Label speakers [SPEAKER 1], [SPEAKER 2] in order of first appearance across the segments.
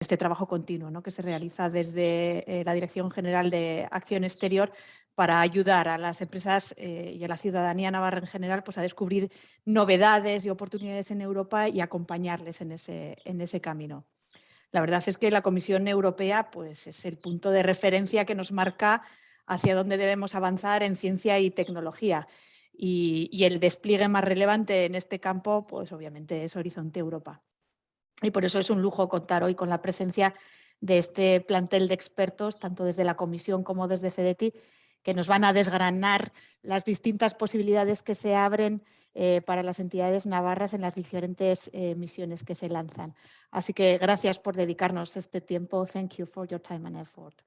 [SPEAKER 1] este trabajo continuo ¿no? que se realiza desde la Dirección General de Acción Exterior para ayudar a las empresas y a la ciudadanía navarra en general pues, a descubrir novedades y oportunidades en Europa y acompañarles en ese, en ese camino. La verdad es que la Comisión Europea pues, es el punto de referencia que nos marca hacia dónde debemos avanzar en ciencia y tecnología. Y, el despliegue más relevante en este campo, pues obviamente es Horizonte Europa. Y por eso es un lujo contar hoy con la presencia de este plantel de expertos, tanto desde la Comisión como desde CDT, que nos van a desgranar las distintas posibilidades que se abren eh, para las entidades navarras en las diferentes eh, misiones que se lanzan. Así que gracias por dedicarnos este tiempo. Thank you for your time and effort.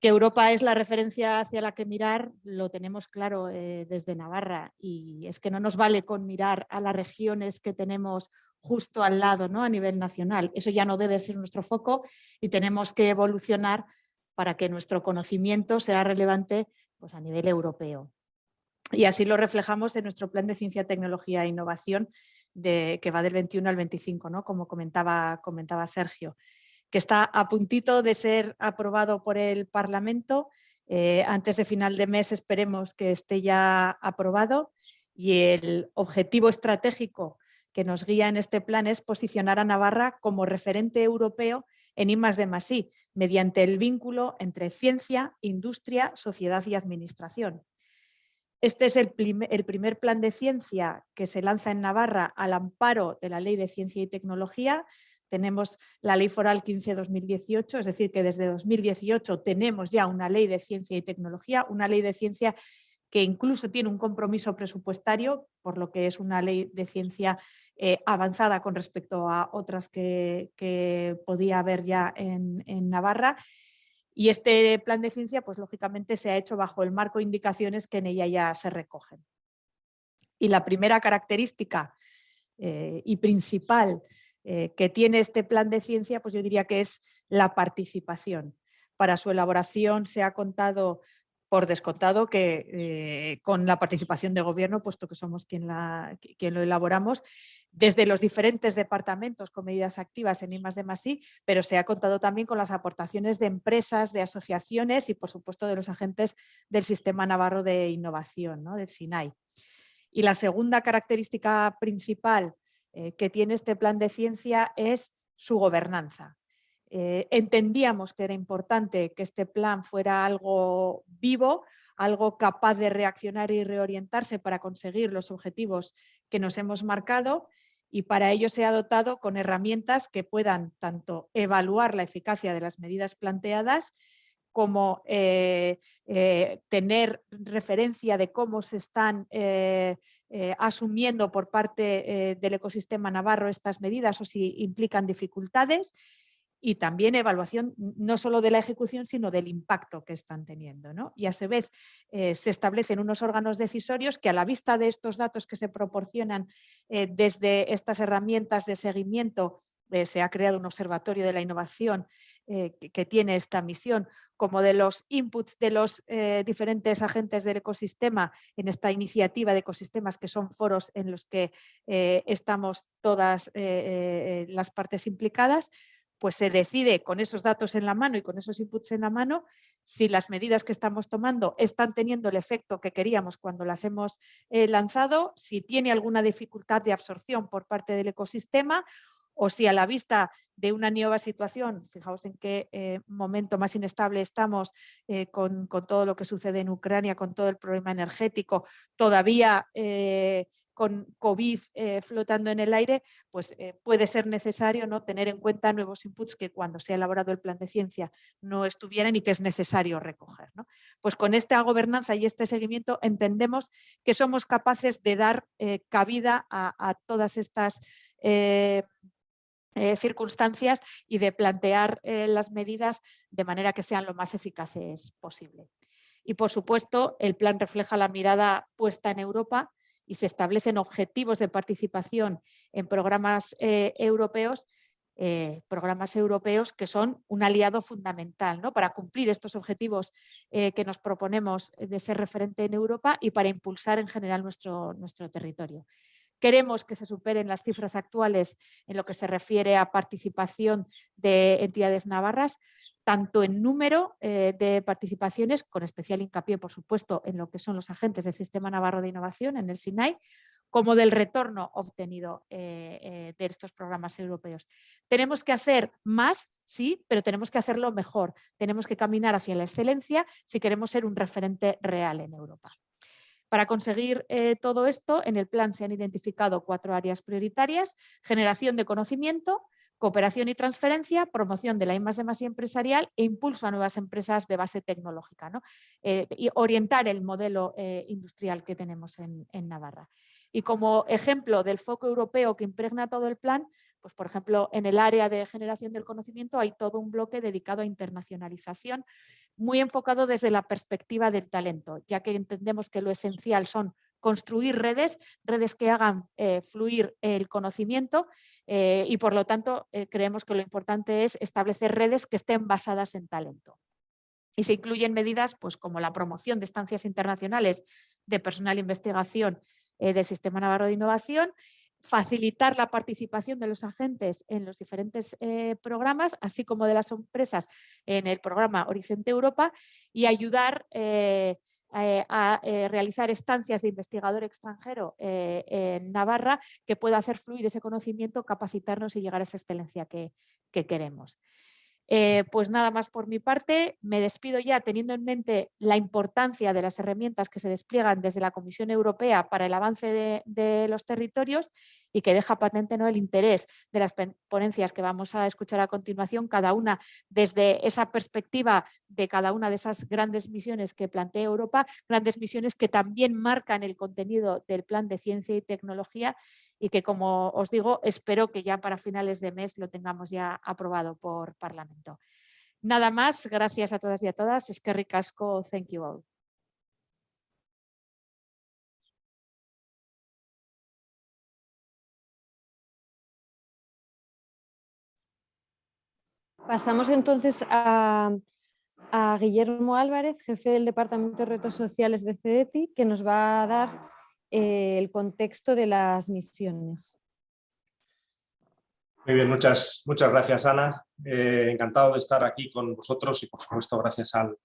[SPEAKER 1] Que Europa es la referencia hacia la que mirar, lo tenemos claro eh, desde Navarra y es que no nos vale con mirar a las regiones que tenemos justo al lado ¿no? a nivel nacional. Eso ya no debe ser nuestro foco y tenemos que evolucionar para que nuestro conocimiento sea relevante pues, a nivel europeo. Y así lo reflejamos en nuestro plan de ciencia, tecnología e innovación de, que va del 21 al 25, ¿no? como comentaba, comentaba Sergio que está a puntito de ser aprobado por el Parlamento. Eh, antes de final de mes esperemos que esté ya aprobado y el objetivo estratégico que nos guía en este plan es posicionar a Navarra como referente europeo en I de mediante el vínculo entre ciencia, industria, sociedad y administración. Este es el, primer plan de ciencia que se lanza en Navarra al amparo de la Ley de Ciencia y Tecnología, tenemos la Ley Foral 15-2018, es decir, que desde 2018 tenemos ya una ley de ciencia y tecnología, una ley de ciencia que incluso tiene un compromiso presupuestario, por lo que es una ley de ciencia eh, avanzada con respecto a otras que, podía haber ya en, en, Navarra. Y este plan de ciencia, pues lógicamente se ha hecho bajo el marco de indicaciones que en ella ya se recogen. Y la primera característica eh, y principal eh, que tiene este plan de ciencia, pues yo diría que es la participación. Para su elaboración se ha contado por descontado que eh, con la participación de gobierno, puesto que somos quien, la, quien, lo elaboramos, desde los diferentes departamentos con medidas activas en I de pero se ha contado también con las aportaciones de empresas, de asociaciones y por supuesto de los agentes del Sistema Navarro de Innovación, ¿no? del SINAI. Y la segunda característica principal eh, que tiene este plan de ciencia es su gobernanza. Eh, entendíamos que era importante que este plan fuera algo vivo, algo capaz de reaccionar y reorientarse para conseguir los objetivos que nos hemos marcado y para ello se ha dotado con herramientas que puedan tanto evaluar la eficacia de las medidas planteadas como eh, tener referencia de cómo se están asumiendo por parte eh, del ecosistema navarro estas medidas o si implican dificultades y también evaluación no solo de la ejecución, sino del impacto que están teniendo. Y a su vez eh, se establecen unos órganos decisorios que a la vista de estos datos que se proporcionan desde estas herramientas de seguimiento, se ha creado un observatorio de la innovación que, tiene esta misión, como de los inputs de los eh, diferentes agentes del ecosistema en esta iniciativa de ecosistemas que son foros en los que eh, estamos todas eh, las partes implicadas, pues se decide con esos datos en la mano y con esos inputs en la mano si las medidas que estamos tomando están teniendo el efecto que queríamos cuando las hemos lanzado, si tiene alguna dificultad de absorción por parte del ecosistema o si a la vista de una nueva situación, fijaos en qué eh, momento más inestable estamos eh, con, todo lo que sucede en Ucrania, con todo el problema energético, todavía eh, con COVID flotando en el aire, pues puede ser necesario ¿no? tener en cuenta nuevos inputs que cuando se ha elaborado el plan de ciencia no estuvieran y que es necesario recoger. Pues con esta gobernanza y este seguimiento entendemos que somos capaces de dar cabida a, a, todas estas eh, circunstancias y de plantear eh, las medidas de manera que sean lo más eficaces posible. Y por supuesto, el plan refleja la mirada puesta en Europa y se establecen objetivos de participación en programas eh, europeos, programas europeos que son un aliado fundamental ¿no? para cumplir estos objetivos que nos proponemos de ser referente en Europa y para impulsar en general nuestro, nuestro territorio. Queremos que se superen las cifras actuales en lo que se refiere a participación de entidades navarras, tanto en número eh, de participaciones, con especial hincapié, por supuesto, en lo que son los agentes del Sistema Navarro de Innovación, en el SINAI, como del retorno obtenido eh, eh, de estos programas europeos. Tenemos que hacer más, sí, pero tenemos que hacerlo mejor. Tenemos que caminar hacia la excelencia si queremos ser un referente real en Europa. Para conseguir eh, todo esto, en el plan se han identificado cuatro áreas prioritarias, generación de conocimiento, cooperación y transferencia, promoción de la I más empresarial e impulso a nuevas empresas de base tecnológica y orientar el modelo industrial que tenemos en Navarra. Y como ejemplo del foco europeo que impregna todo el plan, pues por ejemplo en el área de generación del conocimiento hay todo un bloque dedicado a internacionalización, muy enfocado desde la perspectiva del talento, ya que entendemos que lo esencial son construir redes, redes que hagan eh, fluir el conocimiento eh, y por lo tanto eh, creemos que lo importante es establecer redes que estén basadas en talento. Y se incluyen medidas pues, como la promoción de estancias internacionales de personal investigación del Sistema Navarro de Innovación, facilitar la participación de los agentes en los diferentes eh, programas, así como de las empresas en el programa Horizonte Europa y ayudar eh, a, realizar estancias de investigador extranjero en Navarra que pueda hacer fluir ese conocimiento, capacitarnos y llegar a esa excelencia que queremos. Eh, pues nada más por mi parte, me despido ya teniendo en mente la importancia de las herramientas que se despliegan desde la Comisión Europea para el avance de, los territorios y que deja patente ¿no? el interés de las ponencias que vamos a escuchar a continuación, cada una desde esa perspectiva de cada una de esas grandes misiones que plantea Europa, grandes misiones que también marcan el contenido del plan de ciencia y tecnología y que como os digo, espero que ya para finales de mes lo tengamos ya aprobado por Parlamento. Nada más, gracias a todas y a todas. Es que ricasco, thank you all.
[SPEAKER 2] Pasamos entonces a, Guillermo Álvarez, jefe del Departamento de Retos Sociales de CEDETI, que nos va a dar eh, el contexto de las misiones.
[SPEAKER 3] Muy bien, muchas, muchas gracias Ana. Eh, encantado de estar aquí con vosotros y por supuesto gracias al,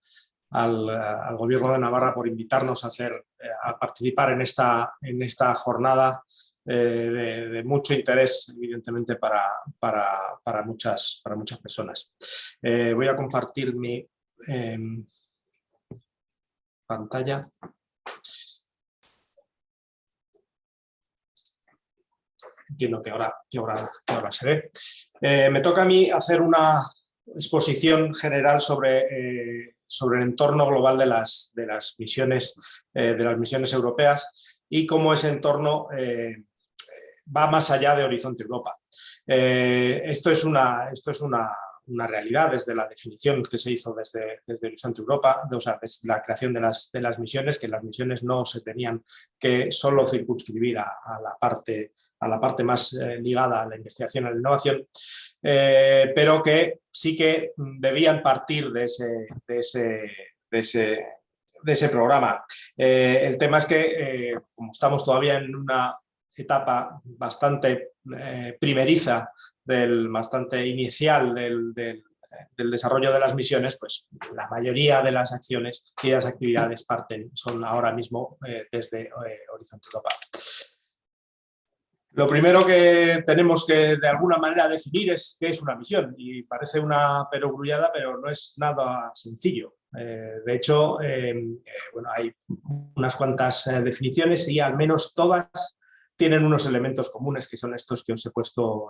[SPEAKER 3] al, Gobierno de Navarra por invitarnos a, hacer, eh, a participar en esta, en esta jornada de, mucho interés, evidentemente, para, para, para, muchas, para muchas personas. voy a compartir mi em, pantalla. Entiendo que ahora, que ahora, se ve. Eh, me toca a mí hacer una exposición general sobre, eh, sobre el entorno global de las, de las, misiones, eh, de las misiones europeas y cómo ese entorno va más allá de Horizonte Europa. esto es, una, esto es una, una, realidad desde la definición que se hizo desde, desde Horizonte Europa, o sea, desde la creación de las, de las misiones, que las misiones no se tenían que solo circunscribir a, a la parte a la parte más eh, ligada a la investigación y a la innovación, eh, pero que sí que debían partir de ese, programa. Eh, el tema es que, como estamos todavía en una etapa bastante primeriza, del, bastante inicial del, desarrollo de las misiones, pues la mayoría de las acciones y las actividades parten, son ahora mismo desde Horizonte Europa. Lo primero que tenemos que de alguna manera definir es qué es una misión y parece una perogrullada pero no es nada sencillo. Eh, de hecho, em, eh, bueno, hay unas cuantas eh, definiciones y al menos todas tienen unos elementos comunes que son estos que os he puesto,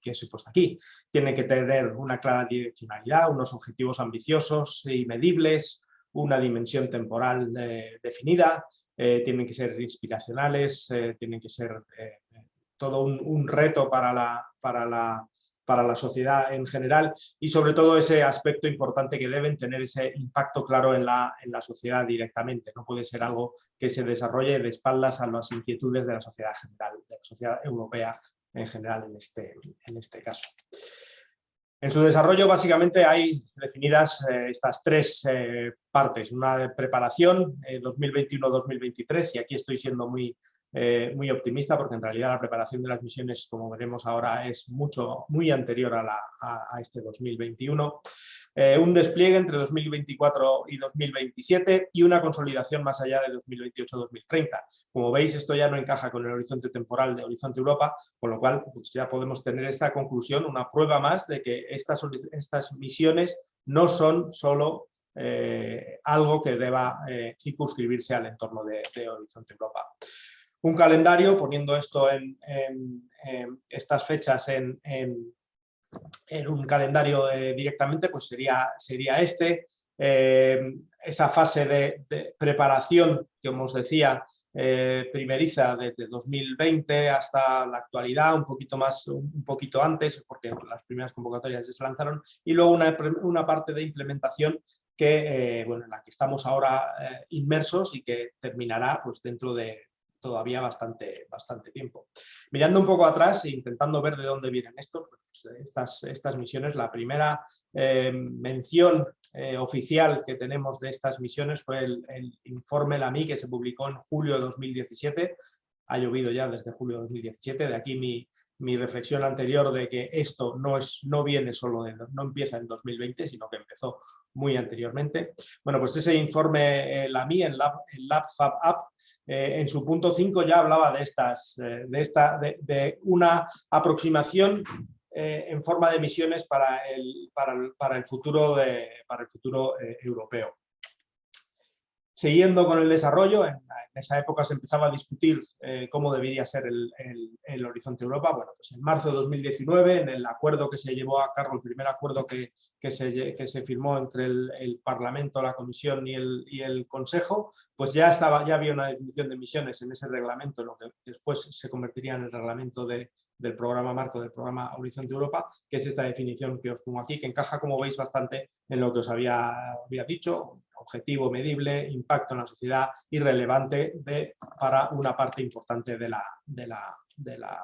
[SPEAKER 3] que os he puesto aquí. Tiene que tener una clara direccionalidad, unos objetivos ambiciosos y medibles, una dimensión temporal definida, tienen que ser inspiracionales, tienen que ser todo un, reto para la, para, la, para la sociedad en general y sobre todo ese aspecto importante que deben tener ese impacto claro en la, en la sociedad directamente. No puede ser algo que se desarrolle de espaldas a las inquietudes de la sociedad general, de la sociedad europea en general en este, en este caso. En su desarrollo básicamente hay definidas eh, estas tres eh, partes, una de preparación 2021-2023 eh, y aquí estoy siendo muy, muy optimista porque en realidad la preparación de las misiones, como veremos ahora, es mucho, muy anterior a este 2021. Eh, un despliegue entre 2024 y 2027 y una consolidación más allá de 2028-2030. Como veis, esto ya no encaja con el horizonte temporal de Horizonte Europa, con lo cual pues, ya podemos tener esta conclusión, una prueba más de que estas, estas misiones no son solo eh, algo que deba eh, circunscribirse al entorno de, Horizonte Europa. Un calendario, poniendo esto en, estas fechas en, un calendario eh, directamente, pues sería, sería este. Eh, esa fase de, preparación que, como os decía, eh, primeriza desde 2020 hasta la actualidad, un poquito más, un poquito antes, porque las primeras convocatorias ya se lanzaron, y luego una, una parte de implementación que, bueno, en la que estamos ahora inmersos y que terminará pues, dentro de, todavía bastante, bastante tiempo. Mirando un poco atrás e intentando ver de dónde vienen estos, pues, estas, estas misiones, la primera eh, mención eh, oficial que tenemos de estas misiones fue el, el informe LAMI que se publicó en julio de 2017, ha llovido ya desde julio de 2017, de aquí mi, mi reflexión anterior de que esto no, es, no viene solo de, no empieza en 2020, sino que empezó muy anteriormente. Bueno, pues ese informe, eh, la MI, en Lab, Fab App, eh, en su punto 5 ya hablaba de, estas, eh, de, esta, de, una aproximación en forma de misiones para el, para el, futuro, para el futuro europeo. Siguiendo con el desarrollo, en, esa época se empezaba a discutir eh, cómo debería ser el, Horizonte Europa. Bueno, pues en marzo de 2019, en el acuerdo que se llevó a cabo, el primer acuerdo que, se, firmó entre el, Parlamento, la Comisión y el, Consejo, pues ya, estaba, había una definición de misiones en ese reglamento, lo que después se convertiría en el reglamento de, del programa marco del programa Horizonte Europa, que es esta definición que os pongo aquí, que encaja, como veis, bastante en lo que os había dicho, objetivo medible, impacto en la sociedad y relevante para una parte importante de la,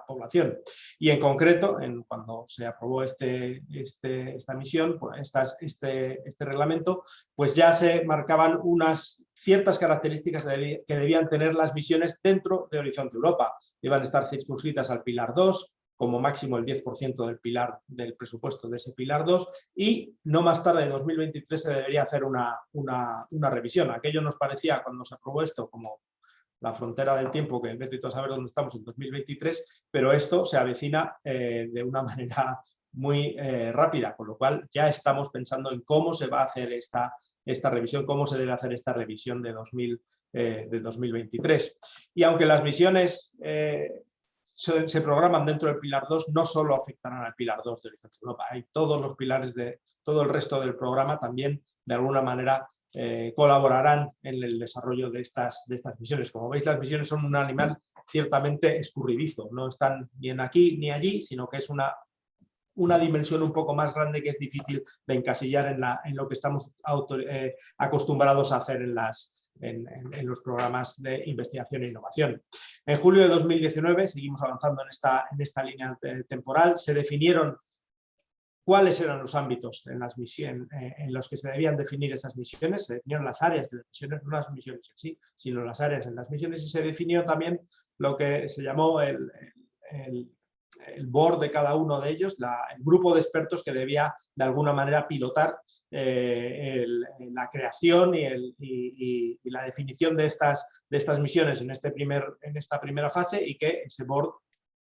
[SPEAKER 3] población. Y en concreto, cuando se aprobó este, este, esta misión, pues este, este reglamento, pues ya se marcaban unas ciertas características que debían tener las misiones dentro de Horizonte Europa. Iban a estar circunscritas al Pilar 2, como máximo el 10% del pilar del presupuesto de ese pilar 2 y no más tarde, en 2023, se debería hacer una, una, revisión. Aquello nos parecía, cuando se aprobó esto, como la frontera del tiempo, que vete a saber dónde estamos en 2023, pero esto se avecina eh, de una manera muy eh, rápida, con lo cual ya estamos pensando en cómo se va a hacer esta, esta revisión, cómo se debe hacer esta revisión de, 2000, eh, de 2023. Y aunque las misiones se, programan dentro del Pilar 2 no solo afectarán al Pilar 2 de Horizonte Europa, hay todos los pilares de todo el resto del programa también de alguna manera eh, colaborarán en el desarrollo de estas, de estas misiones. Como veis, las misiones son un animal ciertamente escurridizo, no están ni aquí ni allí, sino que es una, una dimensión un poco más grande que es difícil de encasillar en, la, en lo que estamos eh, acostumbrados a hacer en las, en, los programas de investigación e innovación. En julio de 2019, seguimos avanzando en esta, en esta línea temporal, se definieron cuáles eran los ámbitos en, las misiones, eh, en los que se debían definir esas misiones, se definieron las áreas de las misiones, no las misiones en sí, sino las áreas en las misiones. Y se definió también lo que se llamó el board de cada uno de ellos, el grupo de expertos que debía de alguna manera pilotar eh, la creación y, la definición de estas, de estas misiones en, este primer, en esta primera fase y que ese board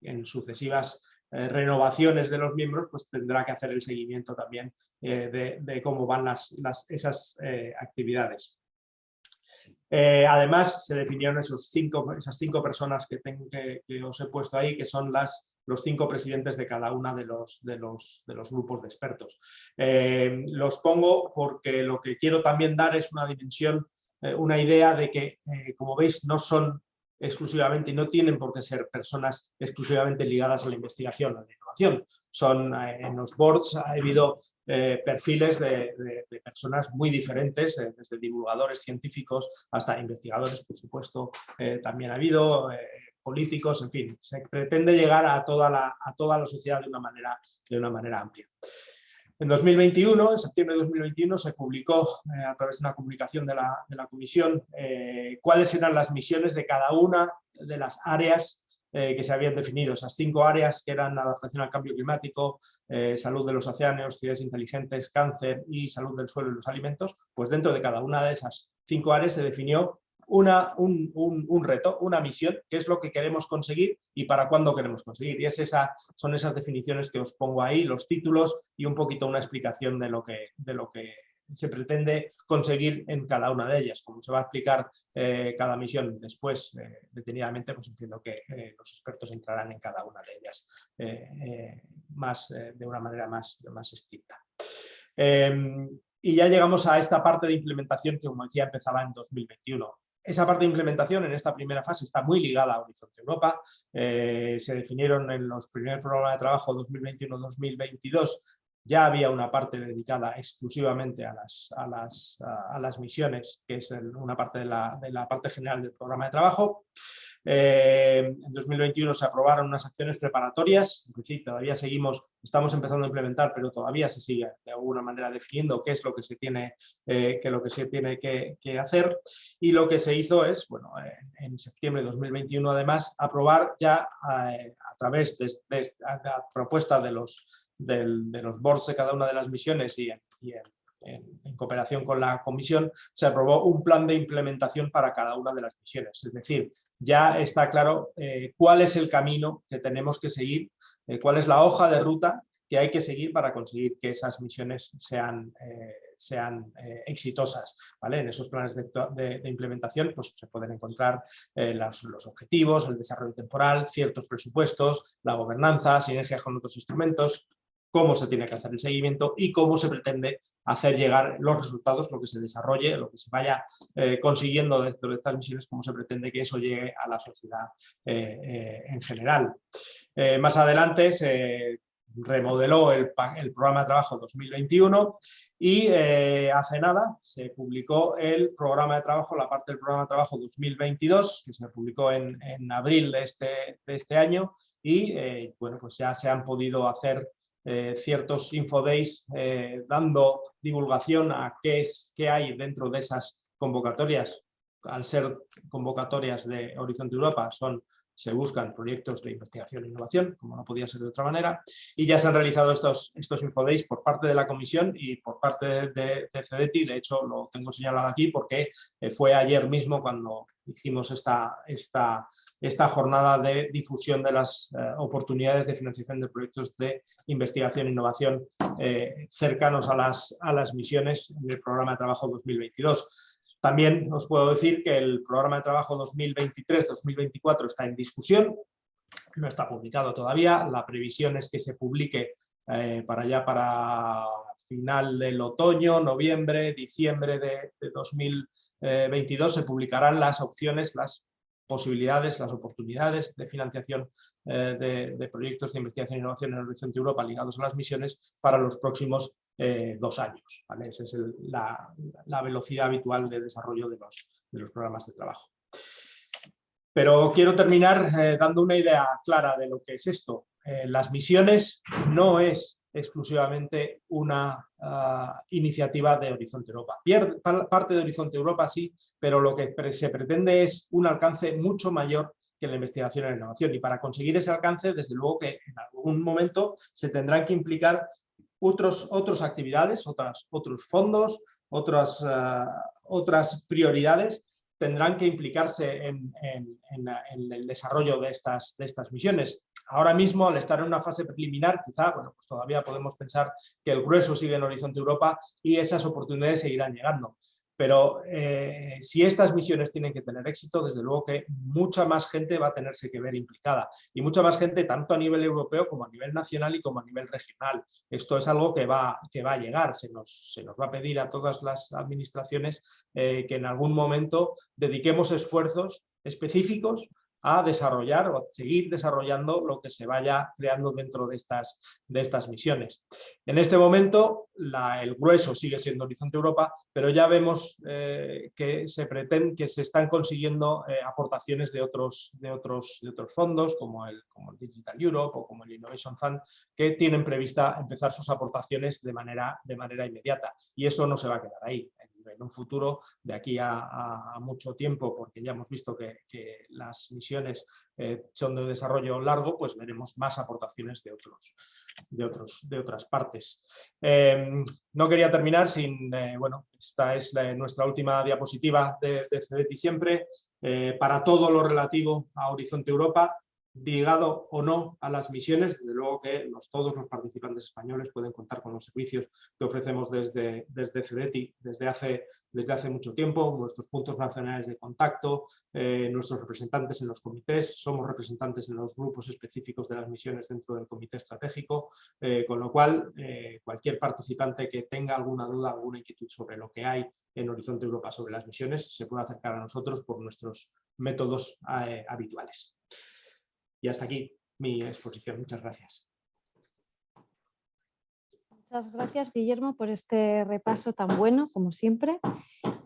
[SPEAKER 3] en sucesivas eh, renovaciones de los miembros pues tendrá que hacer el seguimiento también eh, de, cómo van las, esas actividades. además, se definieron esos cinco, esas cinco personas que, tengo, que, os he puesto ahí, que son las los cinco presidentes de cada uno de los, de los, de los grupos de expertos. Eh, los pongo porque lo que quiero también dar es una dimensión, eh, una idea de que, eh, como veis, no son exclusivamente y no tienen por qué ser personas exclusivamente ligadas a la investigación, a la innovación. Son, en los boards ha habido perfiles de, personas muy diferentes, desde divulgadores científicos hasta investigadores, por supuesto, también ha habido políticos, en fin, se pretende llegar a toda la, a toda la sociedad de una manera, de una manera amplia. En 2021, en septiembre de 2021, se publicó eh, a través de una comunicación de la, Comisión eh, cuáles eran las misiones de cada una de las áreas eh, que se habían definido, esas cinco áreas que eran adaptación al cambio climático, salud de los océanos, ciudades inteligentes, cáncer y salud del suelo y los alimentos, pues dentro de cada una de esas cinco áreas se definió una, un, reto, una misión, qué es lo que queremos conseguir y para cuándo queremos conseguir. Y es esa, son esas definiciones que os pongo ahí, los títulos y un poquito una explicación de lo que, de lo que se pretende conseguir en cada una de ellas. Como se va a explicar eh, cada misión después, eh, detenidamente, pues entiendo que eh, los expertos entrarán en cada una de ellas más, de una manera más, más estricta. Em, y ya llegamos a esta parte de implementación que, como decía, empezaba en 2021 esa parte de implementación en esta primera fase está muy ligada a Horizonte Europa. Eh, se definieron en los primeros programas de trabajo 2021-2022 ya había una parte dedicada exclusivamente a las, a las, a las misiones, que es una parte de la, de la parte general del programa de trabajo. Eh, en 2021 se aprobaron unas acciones preparatorias, es decir, todavía seguimos, estamos empezando a implementar, pero todavía se sigue de alguna manera definiendo qué es lo que se tiene, eh, lo que, se tiene que, hacer. Y lo que se hizo es, bueno, en septiembre de 2021 además, aprobar ya eh, a, través de, la propuesta de los, de los boards de cada una de las misiones y, y en, cooperación con la comisión, se aprobó un plan de implementación para cada una de las misiones. Es decir, ya está claro eh, cuál es el camino que tenemos que seguir, eh, cuál es la hoja de ruta que hay que seguir para conseguir que esas misiones sean, eh, sean exitosas. ¿vale? En esos planes de, implementación pues, se pueden encontrar los, los, objetivos, el desarrollo temporal, ciertos presupuestos, la gobernanza, sinergias con otros instrumentos, cómo se tiene que hacer el seguimiento y cómo se pretende hacer llegar los resultados, lo que se desarrolle, lo que se vaya eh, consiguiendo dentro de estas misiones, cómo se pretende que eso llegue a la sociedad eh, eh, en general. más adelante se remodeló el, programa de trabajo 2021 y hace nada se publicó el programa de trabajo, la parte del programa de trabajo 2022, que se publicó en, abril de este, de este año y bueno, pues ya se han podido hacer eh, ciertos infodays eh, dando divulgación a qué, es, qué hay dentro de esas convocatorias. Al ser convocatorias de Horizonte Europa, son se buscan proyectos de investigación e innovación, como no podía ser de otra manera, y ya se han realizado estos, estos infodays por parte de la comisión y por parte de, de CEDETI, de hecho lo tengo señalado aquí porque eh, fue ayer mismo cuando hicimos esta, esta, esta jornada de difusión de las eh, oportunidades de financiación de proyectos de investigación e innovación eh, cercanos a las, a las misiones en el programa de trabajo 2022. También os puedo decir que el programa de trabajo 2023-2024 está en discusión, no está publicado todavía, la previsión es que se publique eh, para allá para final del otoño, noviembre, diciembre de, 2022 se publicarán las opciones, las posibilidades, las oportunidades de financiación eh, de, proyectos de investigación e innovación en el Horizonte Europa ligados a las misiones para los próximos eh, dos años. Esa es la, velocidad habitual de desarrollo de los, programas de trabajo. Pero quiero terminar eh, dando una idea clara de lo que es esto. las misiones no es exclusivamente una ah, iniciativa de Horizonte Europa. parte de Horizonte Europa sí, pero lo que se pretende es un alcance mucho mayor que la investigación y la innovación. Y para conseguir ese alcance, desde luego que en algún momento se tendrán que implicar otros, otras actividades, otras, otros fondos, otras, ah, otras prioridades tendrán que implicarse en, el desarrollo de estas, de estas misiones. Ahora mismo, al estar en una fase preliminar, quizá, bueno, pues todavía podemos pensar que el grueso sigue en Horizonte Europa y esas oportunidades seguirán llegando. Pero eh, si estas misiones tienen que tener éxito, desde luego que mucha más gente va a tenerse que ver implicada. Y mucha más gente tanto a nivel europeo como a nivel nacional y como a nivel regional. Esto es algo que va, que va a llegar. Se nos, se nos va a pedir a todas las administraciones eh, que en algún momento dediquemos esfuerzos específicos a desarrollar o seguir desarrollando lo que se vaya creando dentro de estas, de estas misiones. En este momento el grueso sigue siendo Horizonte Europa, pero ya vemos eh, que se pretende, que se están consiguiendo eh, aportaciones de otros, de, otros, de otros fondos como el, como el Digital Europe o como el Innovation Fund que tienen prevista empezar sus aportaciones de manera, de manera inmediata y eso no se va a quedar ahí en un futuro de aquí a, mucho tiempo, porque ya hemos visto que, las misiones eh, son de desarrollo largo, pues veremos más aportaciones de, otros, de, otros, de otras partes. Em, no quería terminar sin, eh, bueno, esta es nuestra última diapositiva de, de siempre, eh, para todo lo relativo a Horizonte Europa, ligado o no a las misiones, desde luego que todos los participantes españoles pueden contar con los servicios que ofrecemos desde, desde CEDETI desde hace, desde hace mucho tiempo, nuestros puntos nacionales de contacto, eh, nuestros representantes en los comités, somos representantes en los grupos específicos de las misiones dentro del comité estratégico, eh, con lo cual eh, cualquier participante que tenga alguna duda, alguna inquietud sobre lo que hay en Horizonte Europa sobre las misiones, se puede acercar a nosotros por nuestros métodos habituales. Y hasta aquí mi exposición. Muchas gracias.
[SPEAKER 2] Muchas gracias, Guillermo, por este repaso tan bueno, como siempre.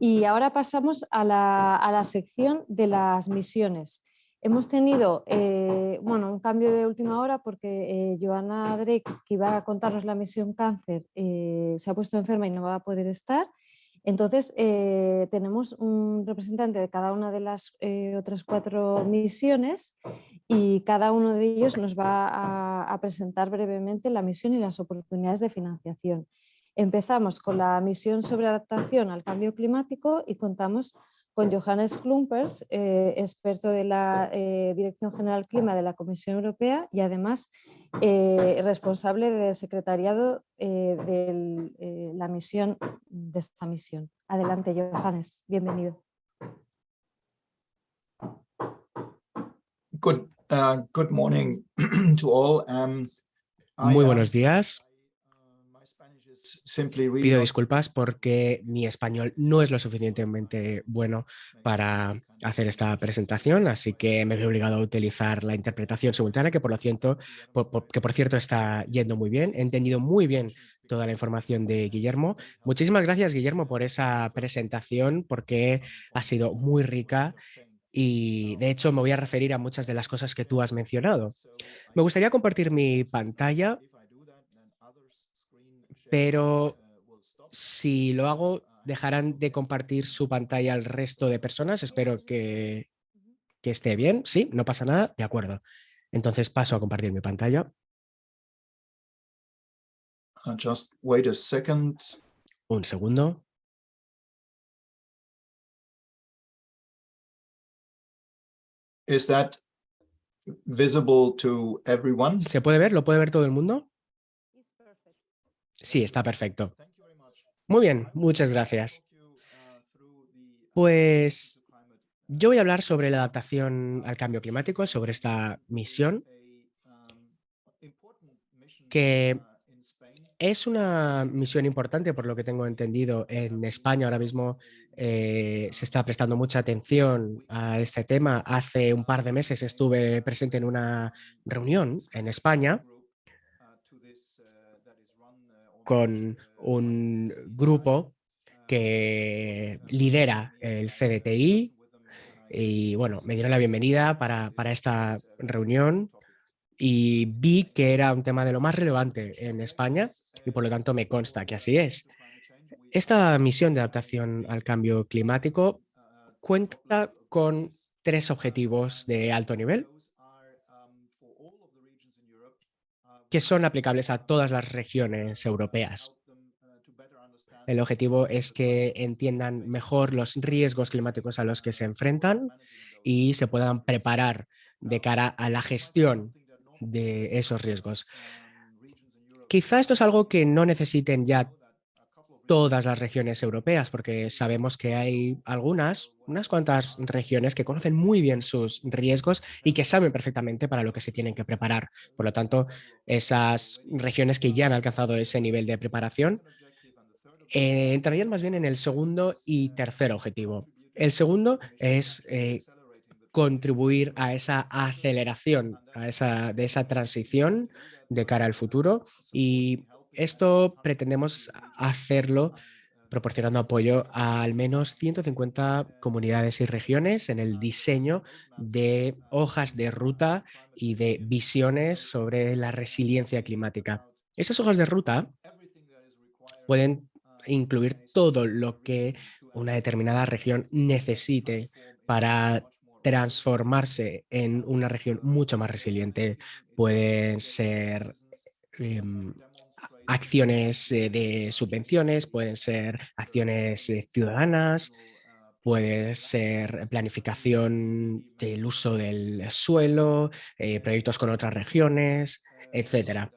[SPEAKER 2] Y ahora pasamos a la, sección de las misiones. Hemos tenido eh, bueno, un cambio de última hora porque eh, Joana Drake, que iba a contarnos la misión cáncer, eh, se ha puesto enferma y no va a poder estar. Entonces, tenemos un representante de cada una de las otras cuatro misiones y cada uno de ellos nos va a, presentar brevemente la misión y las oportunidades de financiación. Empezamos con la misión sobre adaptación al cambio climático y contamos con Johannes Klumpers, eh, experto de la eh, Dirección General Clima de la Comisión Europea y además eh, responsable del secretariado de la misión de esta misión. Adelante, Johannes, bienvenido.
[SPEAKER 4] Good, Uh, good morning to all. Um,
[SPEAKER 5] Muy buenos días. Pido disculpas porque mi español no es lo suficientemente bueno para hacer esta presentación, así que me he obligado a utilizar la interpretación simultánea, que por, lo cierto, que por cierto está yendo muy bien. He entendido muy bien toda la información de Guillermo. Muchísimas gracias, Guillermo, por esa presentación, porque ha sido muy rica y de hecho me voy a referir a muchas de las cosas que tú has mencionado. Me gustaría compartir mi pantalla, pero si lo hago, dejarán de compartir su pantalla al resto de personas. Espero que, que esté bien. Sí, no pasa nada. De acuerdo. Entonces paso a compartir mi pantalla.
[SPEAKER 4] Uh, just wait a second.
[SPEAKER 5] Un segundo.
[SPEAKER 4] Is that visible to everyone?
[SPEAKER 5] ¿Se puede ver? ¿Lo puede ver todo el mundo? Sí, está perfecto. Muy bien, muchas gracias. Pues yo voy a hablar sobre la adaptación al cambio climático, sobre esta misión, que es una misión importante, por lo que tengo entendido, en España ahora mismo eh, se está prestando mucha atención a este tema. Hace un par de meses estuve presente en una reunión en España con un grupo que lidera el CDTI y bueno, me dieron la bienvenida para, para esta reunión y vi que era un tema de lo más relevante en España y por lo tanto me consta que así es. Esta misión de adaptación al cambio climático cuenta con tres objetivos de alto nivel que son aplicables a todas las regiones europeas. El objetivo es que entiendan mejor los riesgos climáticos a los que se enfrentan y se puedan preparar de cara a la gestión de esos riesgos. Quizá esto es algo que no necesiten ya todas las regiones europeas, porque sabemos que hay algunas, unas cuantas regiones que conocen muy bien sus riesgos y que saben perfectamente para lo que se tienen que preparar. Por lo tanto, esas regiones que ya han alcanzado ese nivel de preparación eh, entrarían más bien en el segundo y tercer objetivo. El segundo es eh, contribuir a esa aceleración a esa, de esa transición de cara al futuro y esto pretendemos hacerlo proporcionando apoyo a al menos 150 comunidades y regiones en el diseño de hojas de ruta y de visiones sobre la resiliencia climática. Esas hojas de ruta pueden incluir todo lo que una determinada región necesite para transformarse en una región mucho más resiliente. Pueden ser em, acciones eh, de subvenciones, pueden ser acciones eh, ciudadanas, puede ser planificación del uso del suelo, eh, proyectos con otras regiones, etcétera.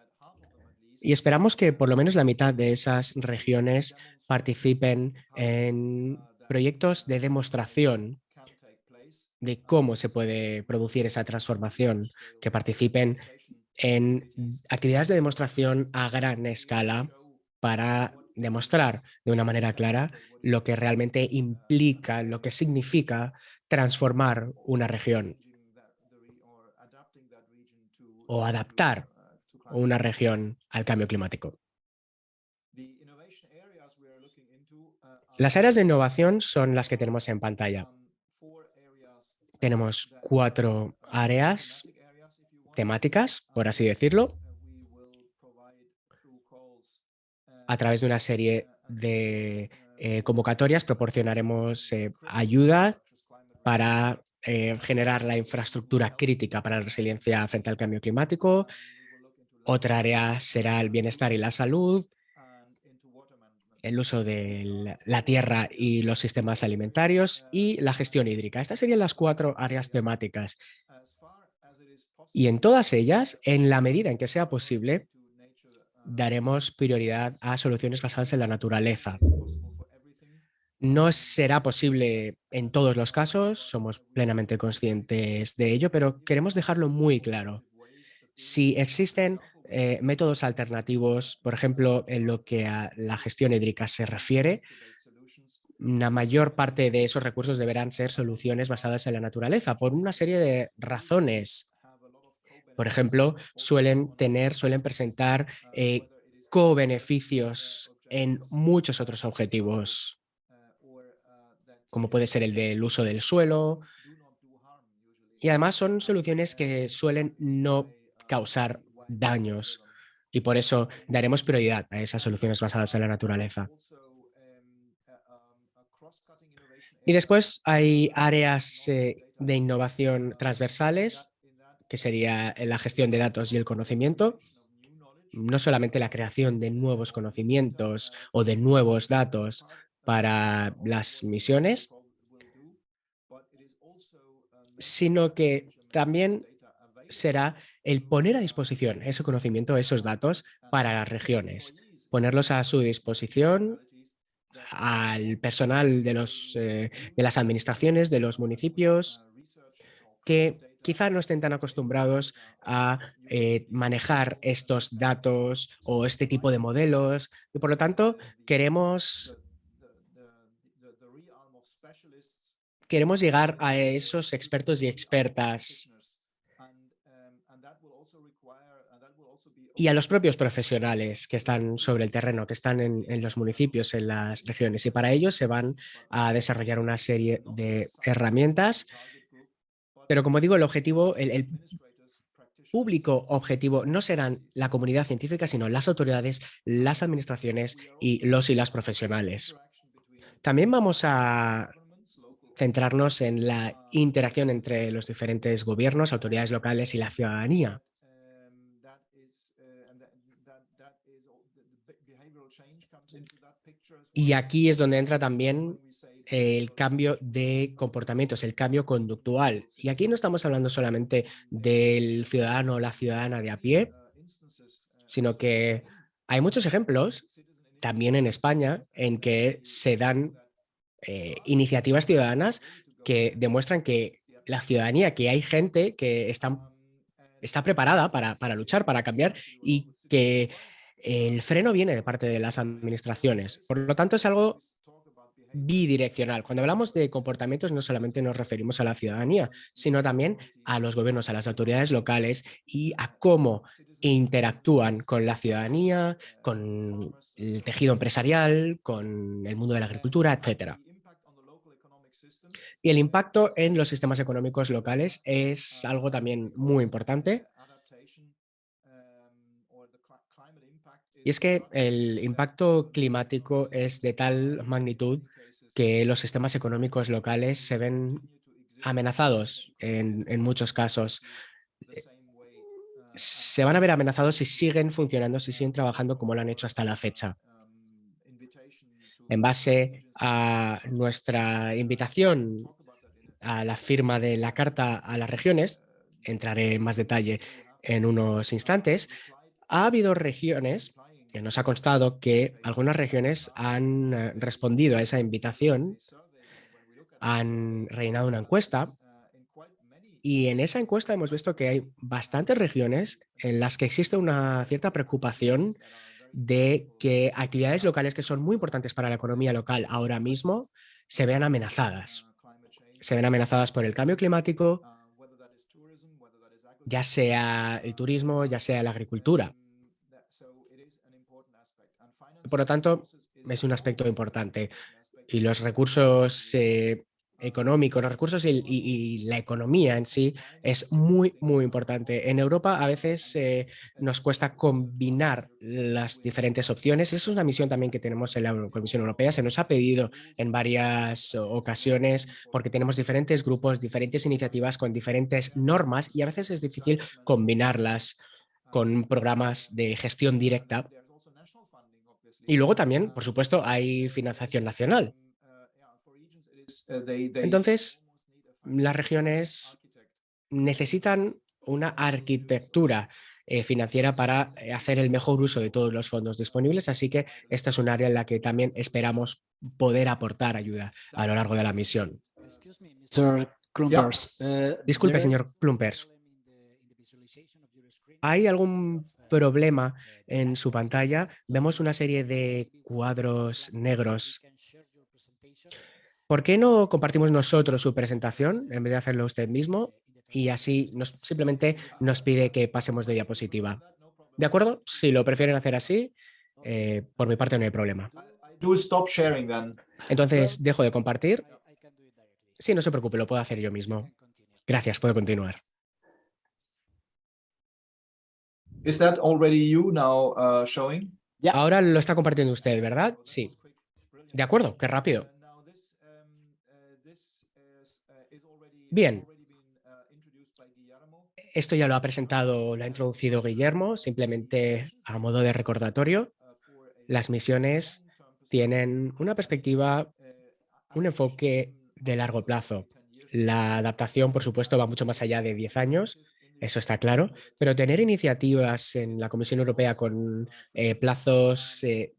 [SPEAKER 5] Y esperamos que por lo menos la mitad de esas regiones participen en proyectos de demostración de cómo se puede producir esa transformación, que participen en actividades de demostración a gran escala para demostrar de una manera clara lo que realmente implica, lo que significa transformar una región o adaptar una región al cambio climático. Las áreas de innovación son las que tenemos en pantalla. Tenemos cuatro áreas temáticas, por así decirlo, a través de una serie de eh, convocatorias proporcionaremos eh, ayuda para eh, generar la infraestructura crítica para la resiliencia frente al cambio climático. Otra área será el bienestar y la salud, el uso de la tierra y los sistemas alimentarios y la gestión hídrica. Estas serían las cuatro áreas temáticas. Y en todas ellas, en la medida en que sea posible, daremos prioridad a soluciones basadas en la naturaleza. No será posible en todos los casos, somos plenamente conscientes de ello, pero queremos dejarlo muy claro. Si existen eh, métodos alternativos, por ejemplo, en lo que a la gestión hídrica se refiere, la mayor parte de esos recursos deberán ser soluciones basadas en la naturaleza por una serie de razones. Por ejemplo, suelen tener, suelen presentar eh, co-beneficios en muchos otros objetivos, como puede ser el del uso del suelo. Y además son soluciones que suelen no causar daños y por eso daremos prioridad a esas soluciones basadas en la naturaleza. Y después hay áreas eh, de innovación transversales, que sería la gestión de datos y el conocimiento. No solamente la creación de nuevos conocimientos o de nuevos datos para las misiones, sino que también será el poner a disposición ese conocimiento, esos datos para las regiones, ponerlos a su disposición al personal de, los, eh, de las administraciones, de los municipios, que quizá no estén tan acostumbrados a eh, manejar estos datos o este tipo de modelos y por lo tanto queremos queremos llegar a esos expertos y expertas y a los propios profesionales que están sobre el terreno, que están en, los municipios, en las regiones. Y para ello se van a desarrollar una serie de herramientas. Pero como digo, el objetivo, el, público objetivo no serán la comunidad científica, sino las autoridades, las administraciones y los y las profesionales. También vamos a centrarnos en la interacción entre los diferentes gobiernos, autoridades locales y la ciudadanía. Y aquí es donde entra también el cambio de comportamientos, el cambio conductual. Y aquí no estamos hablando solamente del ciudadano o la ciudadana de a pie, sino que hay muchos ejemplos, también en España, en que se dan eh, iniciativas ciudadanas que demuestran que la ciudadanía, que hay gente que está, preparada para, para luchar, para cambiar y que el freno viene de parte de las administraciones. Por lo tanto, es algo bidireccional. Cuando hablamos de comportamientos no solamente nos referimos a la ciudadanía, sino también a los gobiernos, a las autoridades locales y a cómo interactúan con la ciudadanía, con el tejido empresarial, con el mundo de la agricultura, etcétera. Y el impacto en los sistemas económicos locales es algo también muy importante. Y es que el impacto climático es de tal magnitud que los sistemas económicos locales se ven amenazados en, muchos casos. Se van a ver amenazados si siguen funcionando, si siguen trabajando como lo han hecho hasta la fecha. En base a nuestra invitación a la firma de la Carta a las Regiones, entraré en más detalle en unos instantes, ha habido regiones, nos ha constado que algunas regiones han eh, respondido a esa invitación, han rellenado una encuesta y en esa encuesta hemos visto que hay bastantes regiones en las que existe una cierta preocupación de que actividades locales que son muy importantes para la economía local ahora mismo se vean amenazadas se ven amenazadas por el cambio climático, ya sea el turismo, ya sea la agricultura. Por lo tanto, es un aspecto importante. Y los recursos eh, económico, los recursos y, la economía en sí es muy, muy importante. En Europa a veces eh, nos cuesta combinar las diferentes opciones. Esa es una misión también que tenemos en la Comisión Europea. Se nos ha pedido en varias ocasiones porque tenemos diferentes grupos, diferentes iniciativas con diferentes normas y a veces es difícil combinarlas con programas de gestión directa. Y luego también, por supuesto, hay financiación nacional.
[SPEAKER 4] Eh,
[SPEAKER 5] Entonces, las regiones necesitan una arquitectura eh, financiera para eh, hacer el mejor uso de todos los fondos disponibles, así que esta es un área en la que también esperamos poder aportar ayuda a lo largo de la misión. Disculpe, señor Klumpers. ¿Hay algún problema en su pantalla? Vemos una serie de cuadros negros ¿Por qué no compartimos nosotros su presentación en vez de hacerlo usted mismo? Y así nos, simplemente nos pide que pasemos de diapositiva. ¿De acuerdo? Si lo prefieren hacer así, eh, por mi parte no hay problema. Entonces, dejo de compartir. Sí, no se preocupe, lo puedo hacer yo mismo. Gracias, puedo continuar.
[SPEAKER 4] Uh,
[SPEAKER 5] Ahora lo está compartiendo usted, ¿verdad? Sí. De acuerdo, qué rápido. Bien. Esto ya lo ha presentado, lo ha introducido Guillermo, simplemente a modo de recordatorio. Las misiones tienen una perspectiva, un enfoque de largo plazo. La adaptación, por supuesto, va mucho más allá de 10 años, eso está claro, pero tener iniciativas en la Comisión Europea con eh, plazos eh,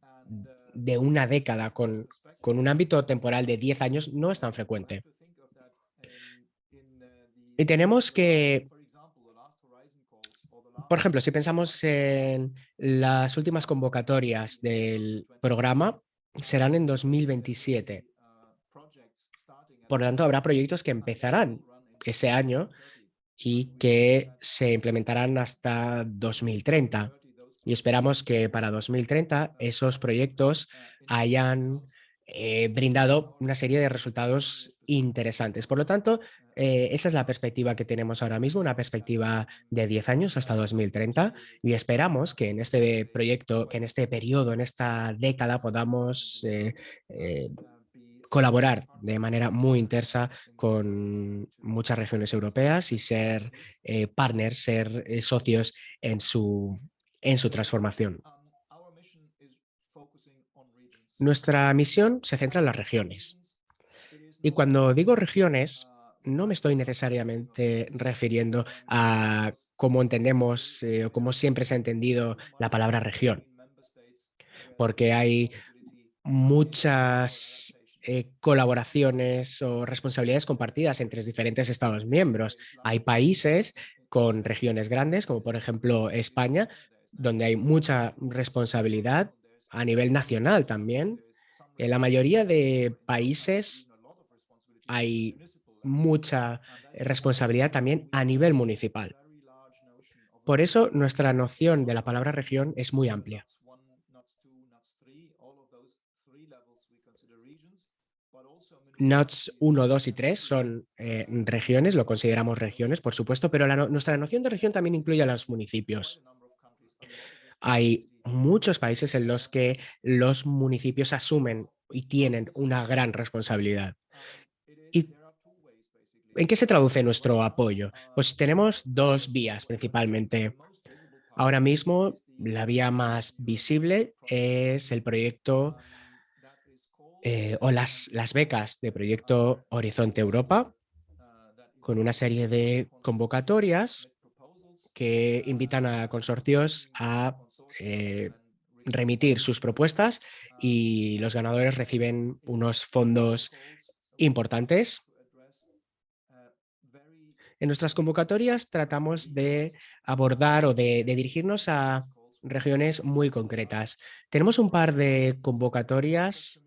[SPEAKER 5] de una década, con, con un ámbito temporal de 10 años, no es tan frecuente. Y tenemos que, por ejemplo, si pensamos en las últimas convocatorias del programa, serán en 2027. Por lo tanto, habrá proyectos que empezarán ese año y que se implementarán hasta 2030. Y esperamos que para 2030 esos proyectos hayan eh, brindado una serie de resultados interesantes. Por lo tanto, eh, esa es la perspectiva que tenemos ahora mismo, una perspectiva de 10 años hasta 2030 y esperamos que en este proyecto, que en este periodo, en esta década podamos eh, colaborar de manera muy intensa con muchas regiones europeas y ser partners, ser socios en su, en su transformación. Nuestra misión se centra en las regiones. Y cuando digo regiones, no me estoy necesariamente refiriendo a cómo entendemos eh, o cómo siempre se ha entendido la palabra región, porque hay muchas eh, colaboraciones o responsabilidades compartidas entre diferentes Estados miembros. Hay países con regiones grandes, como por ejemplo España, donde hay mucha responsabilidad a nivel nacional también En la mayoría de países hay mucha responsabilidad también a nivel municipal. Por eso nuestra noción de la palabra región es muy amplia. NOTS 1, 2 y 3 son eh, regiones, lo consideramos regiones, por supuesto, pero nuestra noción de región también incluye a los municipios. Hay muchos países en los que los municipios asumen y tienen una gran responsabilidad. ¿Y en qué se traduce nuestro apoyo? Pues tenemos dos vías principalmente. Ahora mismo la vía más visible es el proyecto eh, o las, las becas de proyecto Horizonte Europa con una serie de convocatorias que invitan a consorcios a eh, remitir sus propuestas y los ganadores reciben unos fondos importantes. En nuestras convocatorias tratamos de abordar o de, dirigirnos a regiones muy concretas. Tenemos un par de convocatorias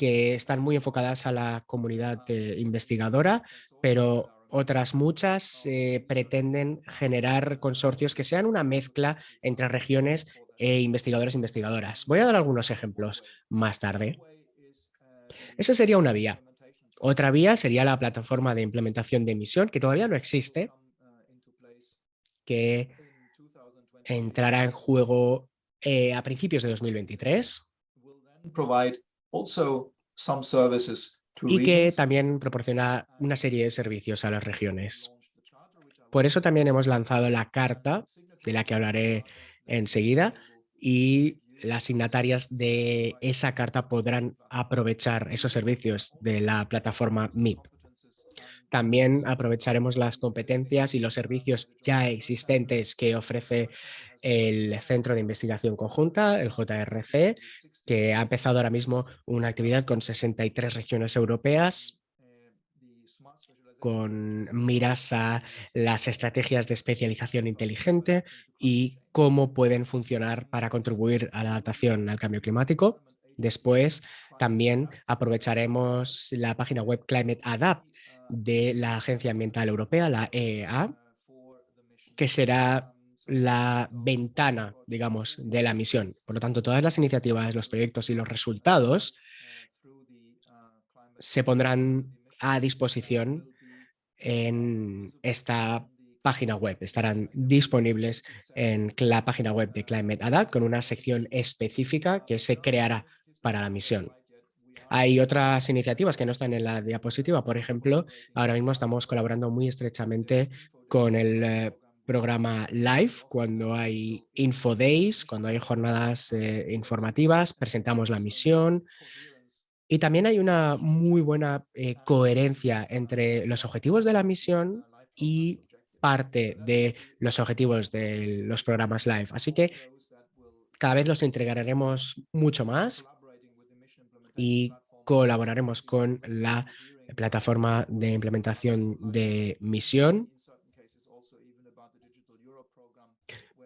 [SPEAKER 5] que están muy enfocadas a la comunidad investigadora, pero otras muchas eh, pretenden generar consorcios que sean una mezcla entre regiones e investigadores e investigadoras. Voy a dar algunos ejemplos más tarde. Esa sería una vía. Otra vía sería la plataforma de implementación de emisión, que todavía no existe, que entrará en juego eh, a principios de 2023 y que también proporciona una serie de servicios a las regiones. Por eso también hemos lanzado la carta, de la que hablaré enseguida, y las signatarias de esa carta podrán aprovechar esos servicios de la plataforma MIP. También aprovecharemos las competencias y los servicios ya existentes que ofrece el Centro de Investigación Conjunta, el JRC, que ha empezado ahora mismo una actividad con 63 regiones europeas con miras a las estrategias de especialización inteligente y cómo pueden funcionar para contribuir a la adaptación al cambio climático. Después también aprovecharemos la página web Climate Adapt de la Agencia Ambiental Europea, la EEA, que será la ventana, digamos, de la misión. Por lo tanto, todas las iniciativas, los proyectos y los resultados se pondrán a disposición en esta página web. Estarán disponibles en la página web de Climate Adapt con una sección específica que se creará para la misión. Hay otras iniciativas que no están en la diapositiva. Por ejemplo, ahora mismo estamos colaborando muy estrechamente con el eh, programa live, cuando hay info days, cuando hay jornadas eh, informativas, presentamos la misión. Y también hay una muy buena eh, coherencia entre los objetivos de la misión y parte de los objetivos de los programas live. Así que cada vez los entregaremos mucho más y colaboraremos con la plataforma de implementación de misión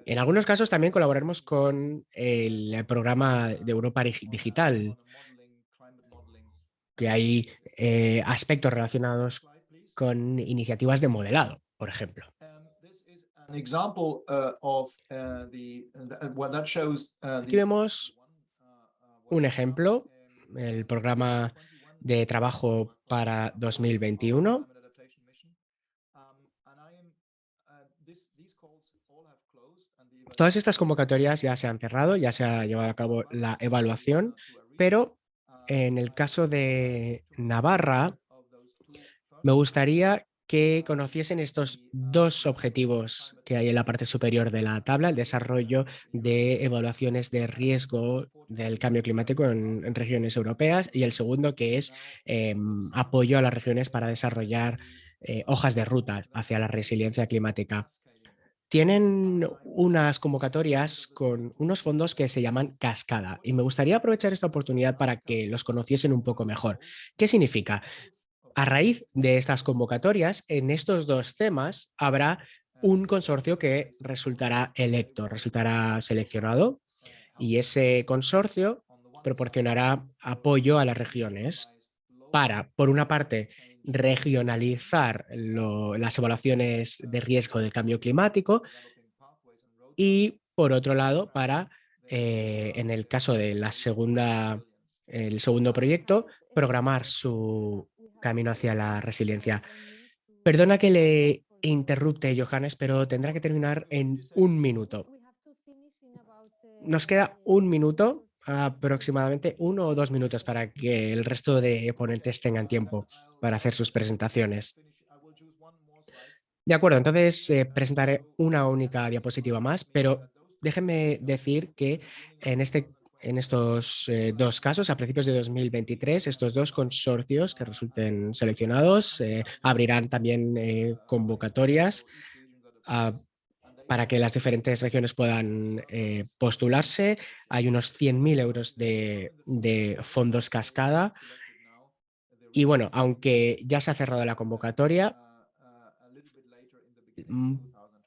[SPEAKER 5] En algunos casos también colaboraremos con el programa de Europa Digital, que hay eh, aspectos relacionados con iniciativas de modelado, por ejemplo. Aquí vemos un ejemplo, el programa de trabajo para 2021 Todas estas convocatorias ya se han cerrado, ya se ha llevado a cabo la evaluación, pero en el caso de Navarra, me gustaría que conociesen estos dos objetivos que hay en la parte superior de la tabla, el desarrollo de evaluaciones de riesgo del cambio climático en, regiones europeas y el segundo que es em, apoyo a las regiones para desarrollar eh, hojas de ruta hacia la resiliencia climática tienen unas convocatorias con unos fondos que se llaman Cascada y me gustaría aprovechar esta oportunidad para que los conociesen un poco mejor. ¿Qué significa? A raíz de estas convocatorias, en estos dos temas habrá un consorcio que resultará electo, resultará seleccionado y ese consorcio proporcionará apoyo a las regiones para, por una parte, regionalizar las evaluaciones de riesgo del cambio climático y, por otro lado, para, eh, en el caso de la segunda, el segundo proyecto, programar su camino hacia la resiliencia. Perdona que le interrupte, Johannes, pero tendrá que terminar en un minuto. Nos queda un minuto, aproximadamente uno o dos minutos para que el resto de ponentes tengan tiempo para hacer sus presentaciones. De acuerdo, entonces eh, presentaré una única diapositiva más, pero déjenme decir que en, este, en estos eh, dos casos, a principios de 2023, estos dos consorcios que resulten seleccionados eh, abrirán también convocatorias para que las diferentes regiones puedan postularse. Hay unos 100.000 euros de, fondos cascada. Y bueno, aunque ya se ha cerrado la convocatoria,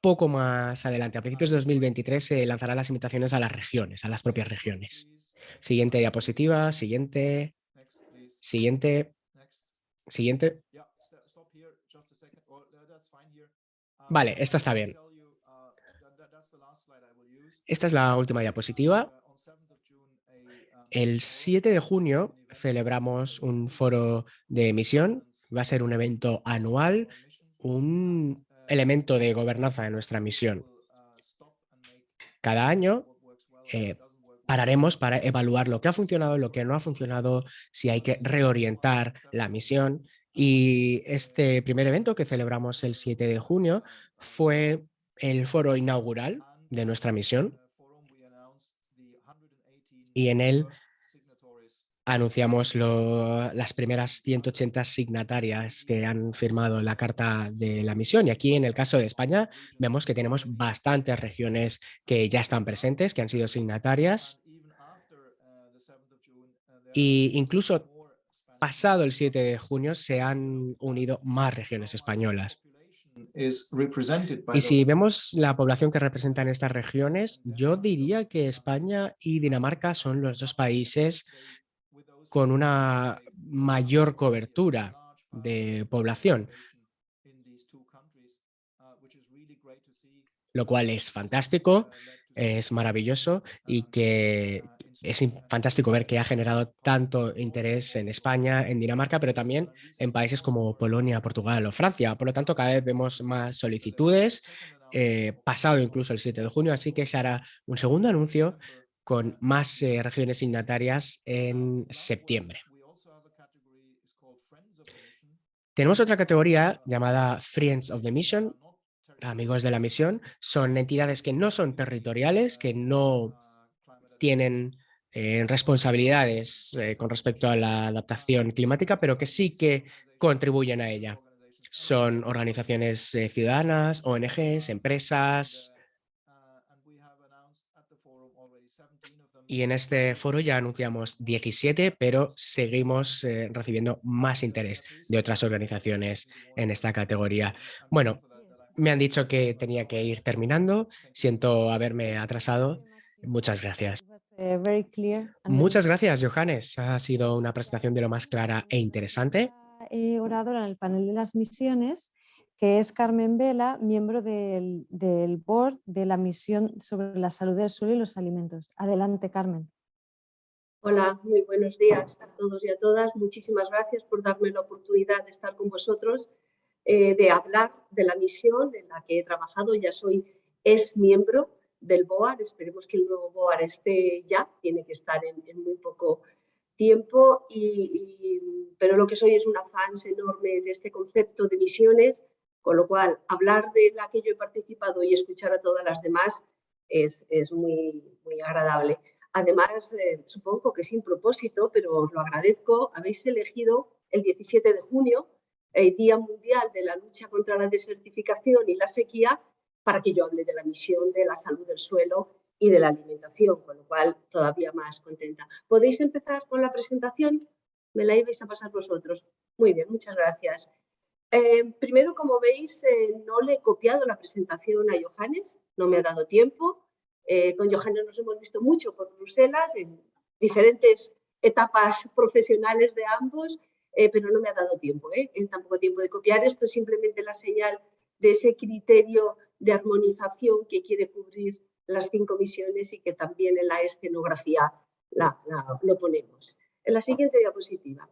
[SPEAKER 5] poco más adelante, a principios de 2023, se lanzarán las invitaciones a las regiones, a las propias regiones. Siguiente diapositiva, siguiente, siguiente, siguiente. Vale, esta está bien. Esta es la última diapositiva. El 7 de junio celebramos un foro de emisión. Va a ser un evento anual, un elemento de gobernanza de nuestra misión. Cada año eh, pararemos para evaluar lo que ha funcionado, lo que no ha funcionado, si hay que reorientar la misión. Y este primer evento que celebramos el 7 de junio fue el foro inaugural de nuestra misión. Y en él anunciamos las primeras 180 signatarias que han firmado la carta de la misión. Y aquí en el caso de España vemos que tenemos bastantes regiones que ya están presentes, que han sido signatarias. Y incluso pasado el 7 de junio se han unido más regiones españolas. Y si vemos la población que representan estas regiones, yo diría que España y Dinamarca son los dos países con una mayor cobertura de población, lo cual es fantástico, es maravilloso y que es fantástico ver que ha generado tanto interés en España, en Dinamarca, pero también en países como Polonia, Portugal o Francia. Por lo tanto, cada vez vemos más solicitudes, eh, pasado incluso el 7 de junio, así que se hará un segundo anuncio con más eh, regiones signatarias en septiembre. Tenemos otra categoría llamada Friends of the Mission, amigos de la misión. Son entidades que no son territoriales, que no tienen eh, responsabilidades eh, con respecto a la adaptación climática, pero que sí que contribuyen a ella. Son organizaciones ciudadanas, ONGs, empresas, y en este foro ya anunciamos 17, pero seguimos eh, recibiendo más interés de otras organizaciones en esta categoría. Bueno, me han dicho que tenía que ir terminando. Siento haberme atrasado. Muchas gracias. Muchas gracias, Johannes. Ha sido una presentación de lo más clara e interesante.
[SPEAKER 2] Eh, oradora en el panel de las misiones que es Carmen Vela, miembro del, board de la misión sobre la salud del suelo y los alimentos. Adelante, Carmen.
[SPEAKER 6] Hola, muy buenos días a todos y a todas. Muchísimas gracias por darme la oportunidad de estar con vosotros, eh, de hablar de la misión en la que he trabajado. Ya soy es miembro del BOAR. Esperemos que el nuevo BOAR esté ya, tiene que estar en, muy poco tiempo, pero lo que soy es una fan enorme de este concepto de misiones con lo cual, hablar de la que yo he participado y escuchar a todas las demás es, muy, muy agradable. Además, eh, supongo que sin propósito, pero os lo agradezco, habéis elegido el 17 de junio, el Día Mundial de la Lucha contra la Desertificación y la Sequía, para que yo hable de la misión de la salud del suelo y de la alimentación, con lo cual todavía más contenta. ¿Podéis empezar con la presentación? ¿Me la ibais a pasar vosotros? Muy bien, muchas gracias. Eh, primero, como veis, eh, no le he copiado la presentación a Johannes, no me ha dado tiempo. Eh, con Johannes nos hemos visto mucho por Bruselas, en diferentes etapas profesionales de ambos, eh, pero no me ha dado tiempo, ¿eh? en tan poco tiempo de copiar esto, es simplemente la señal de ese criterio de armonización que quiere cubrir las cinco misiones y que también en la escenografía lo ponemos. En la siguiente diapositiva.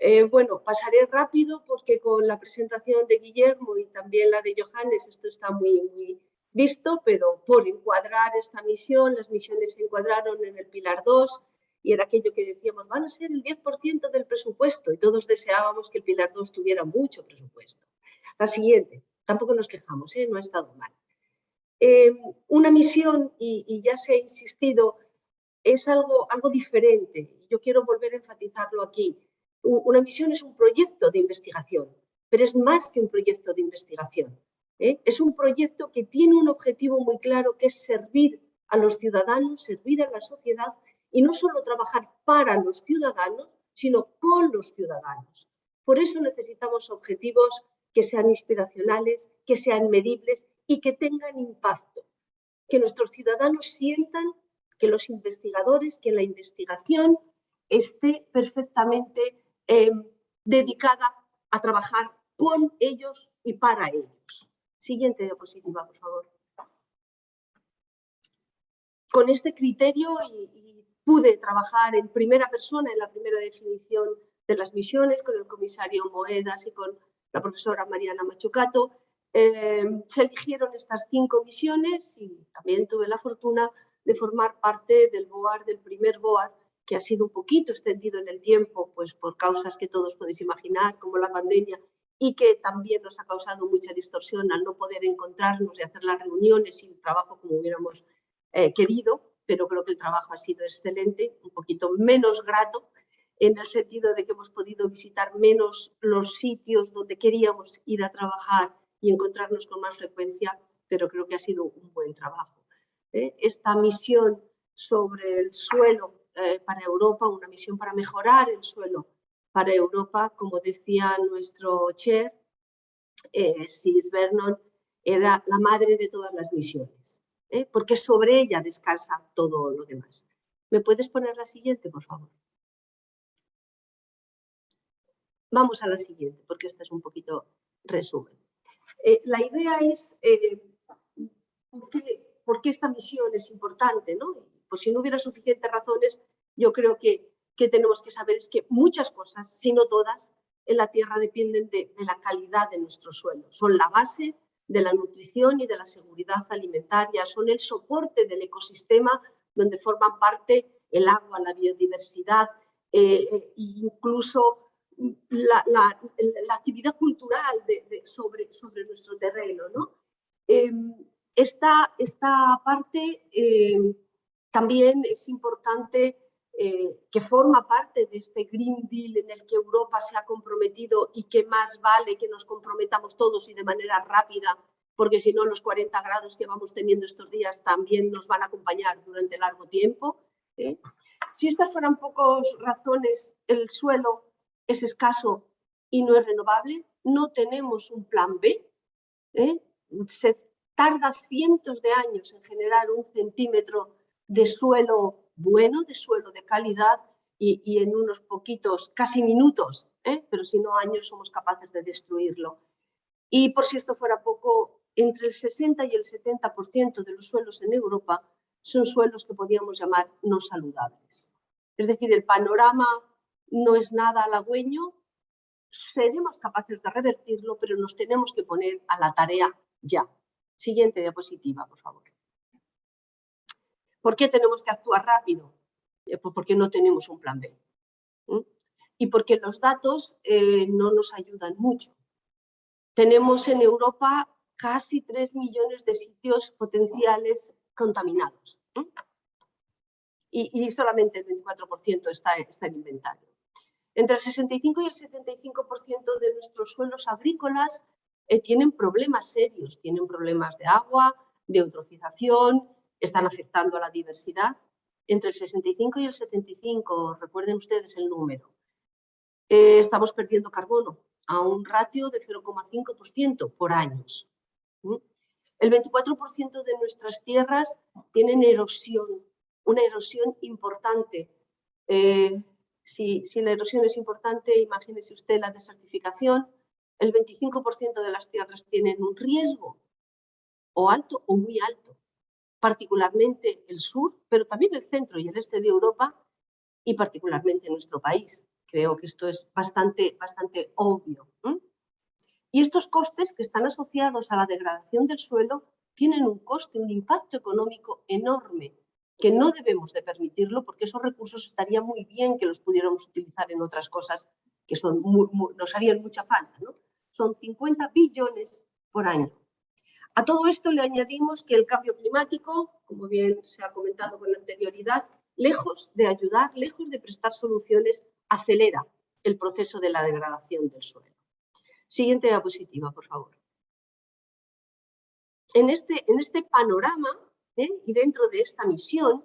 [SPEAKER 6] Eh, bueno, pasaré rápido porque con la presentación de Guillermo y también la de Johannes esto está muy, visto, pero por encuadrar esta misión, las misiones se encuadraron en el Pilar 2 y era aquello que decíamos, van a ser el 10% del presupuesto y todos deseábamos que el Pilar 2 tuviera mucho presupuesto. La siguiente, tampoco nos quejamos, ¿eh? no ha estado mal. Eh, una misión, y, y, ya se ha insistido, es algo, algo diferente. Yo quiero volver a enfatizarlo aquí una misión es un proyecto de investigación, pero es más que un proyecto de investigación. ¿eh? Es un proyecto que tiene un objetivo muy claro que es servir a los ciudadanos, servir a la sociedad y no solo trabajar para los ciudadanos, sino con los ciudadanos. Por eso necesitamos objetivos que sean inspiracionales, que sean medibles y que tengan impacto. Que nuestros ciudadanos sientan que los investigadores, que la investigación esté perfectamente Em, dedicada a trabajar con ellos y para ellos. Siguiente diapositiva, por favor. Con este criterio y, pude trabajar en primera persona en la primera definición de las misiones con el comisario Moedas y con la profesora Mariana Machucato. Em, se eligieron estas cinco misiones y también tuve la fortuna de formar parte del BOAR, del primer BOAR, que ha sido un poquito extendido en el tiempo, pues por causas que todos podéis imaginar, como la pandemia, y que también nos ha causado mucha distorsión al no poder encontrarnos y hacer las reuniones y el trabajo como hubiéramos eh, querido, pero creo que el trabajo ha sido excelente, un poquito menos grato, en el sentido de que hemos podido visitar menos los sitios donde queríamos ir a trabajar y encontrarnos con más frecuencia, pero creo que ha sido un buen trabajo. ¿eh? Esta misión sobre el suelo eh, para Europa, una misión para mejorar el suelo para Europa, como decía nuestro chair, eh, Sis Vernon, era la madre de todas las misiones, ¿eh? porque sobre ella descansa todo lo demás. ¿Me puedes poner la siguiente, por favor? Vamos a la siguiente, porque esta es un poquito resumen. Eh, la idea es ¿por, qué, por, qué, esta misión es importante, ¿no? Pues si no hubiera suficientes razones, yo creo que, que tenemos que saber es que muchas cosas, si no todas, en la tierra dependen de, la calidad de nuestro suelo. Son la base de la nutrición y de la seguridad alimentaria, son el soporte del ecosistema donde forman parte el agua, la biodiversidad eh, e incluso la, actividad cultural sobre, sobre nuestro terreno. ¿no? Em, esta, esta, parte eh, también es importante eh, que forma parte de este Green Deal en el que Europa se ha comprometido y que más vale que nos comprometamos todos y de manera rápida, porque si no los 40 grados que vamos teniendo estos días también nos van a acompañar durante largo tiempo. ¿eh? Si estas fueran pocas razones, el suelo es escaso y no es renovable, no tenemos un plan B. ¿eh? Se tarda cientos de años en generar un centímetro de suelo bueno, de suelo de calidad y, en unos poquitos, casi minutos, ¿eh? pero si no años, somos capaces de destruirlo. Y por si esto fuera poco, entre el 60 y el 70% de los suelos en Europa son suelos que podríamos llamar no saludables. Es decir, el panorama no es nada halagüeño, seremos capaces de revertirlo, pero nos tenemos que poner a la tarea ya. Siguiente diapositiva, por favor. ¿Por qué tenemos que actuar rápido? Eh, porque no tenemos un plan B. Y porque los datos eh, no nos ayudan mucho. Tenemos en Europa casi 3 millones de sitios potenciales contaminados. Y, solamente el 24% está, está en inventario. Entre el 65 y el 75% de nuestros suelos agrícolas eh, tienen problemas serios, tienen problemas de agua, de eutrofización, están afectando a la diversidad. Entre el 65 y el 75, recuerden ustedes el número, eh, estamos perdiendo carbono a un ratio de 0,5% por años. El 24% de nuestras tierras tienen erosión, una erosión importante. Eh, si, si, la erosión es importante, imagínese usted la desertificación. El 25% de las tierras tienen un riesgo, o alto o muy alto, particularmente el sur, pero también el centro y el este de Europa y particularmente nuestro país. Creo que esto es bastante, bastante obvio. Y estos costes que están asociados a la degradación del suelo tienen un coste, un impacto económico enorme, que no debemos de permitirlo porque esos recursos estaría muy bien que los pudiéramos utilizar en otras cosas que son nos harían mucha falta. Son 50 billones por año. A todo esto le añadimos que el cambio climático, como bien se ha comentado con anterioridad, lejos de ayudar, lejos de prestar soluciones, acelera el proceso de la degradación del suelo. Siguiente diapositiva, por favor. En este, en este panorama ¿eh? y dentro de esta misión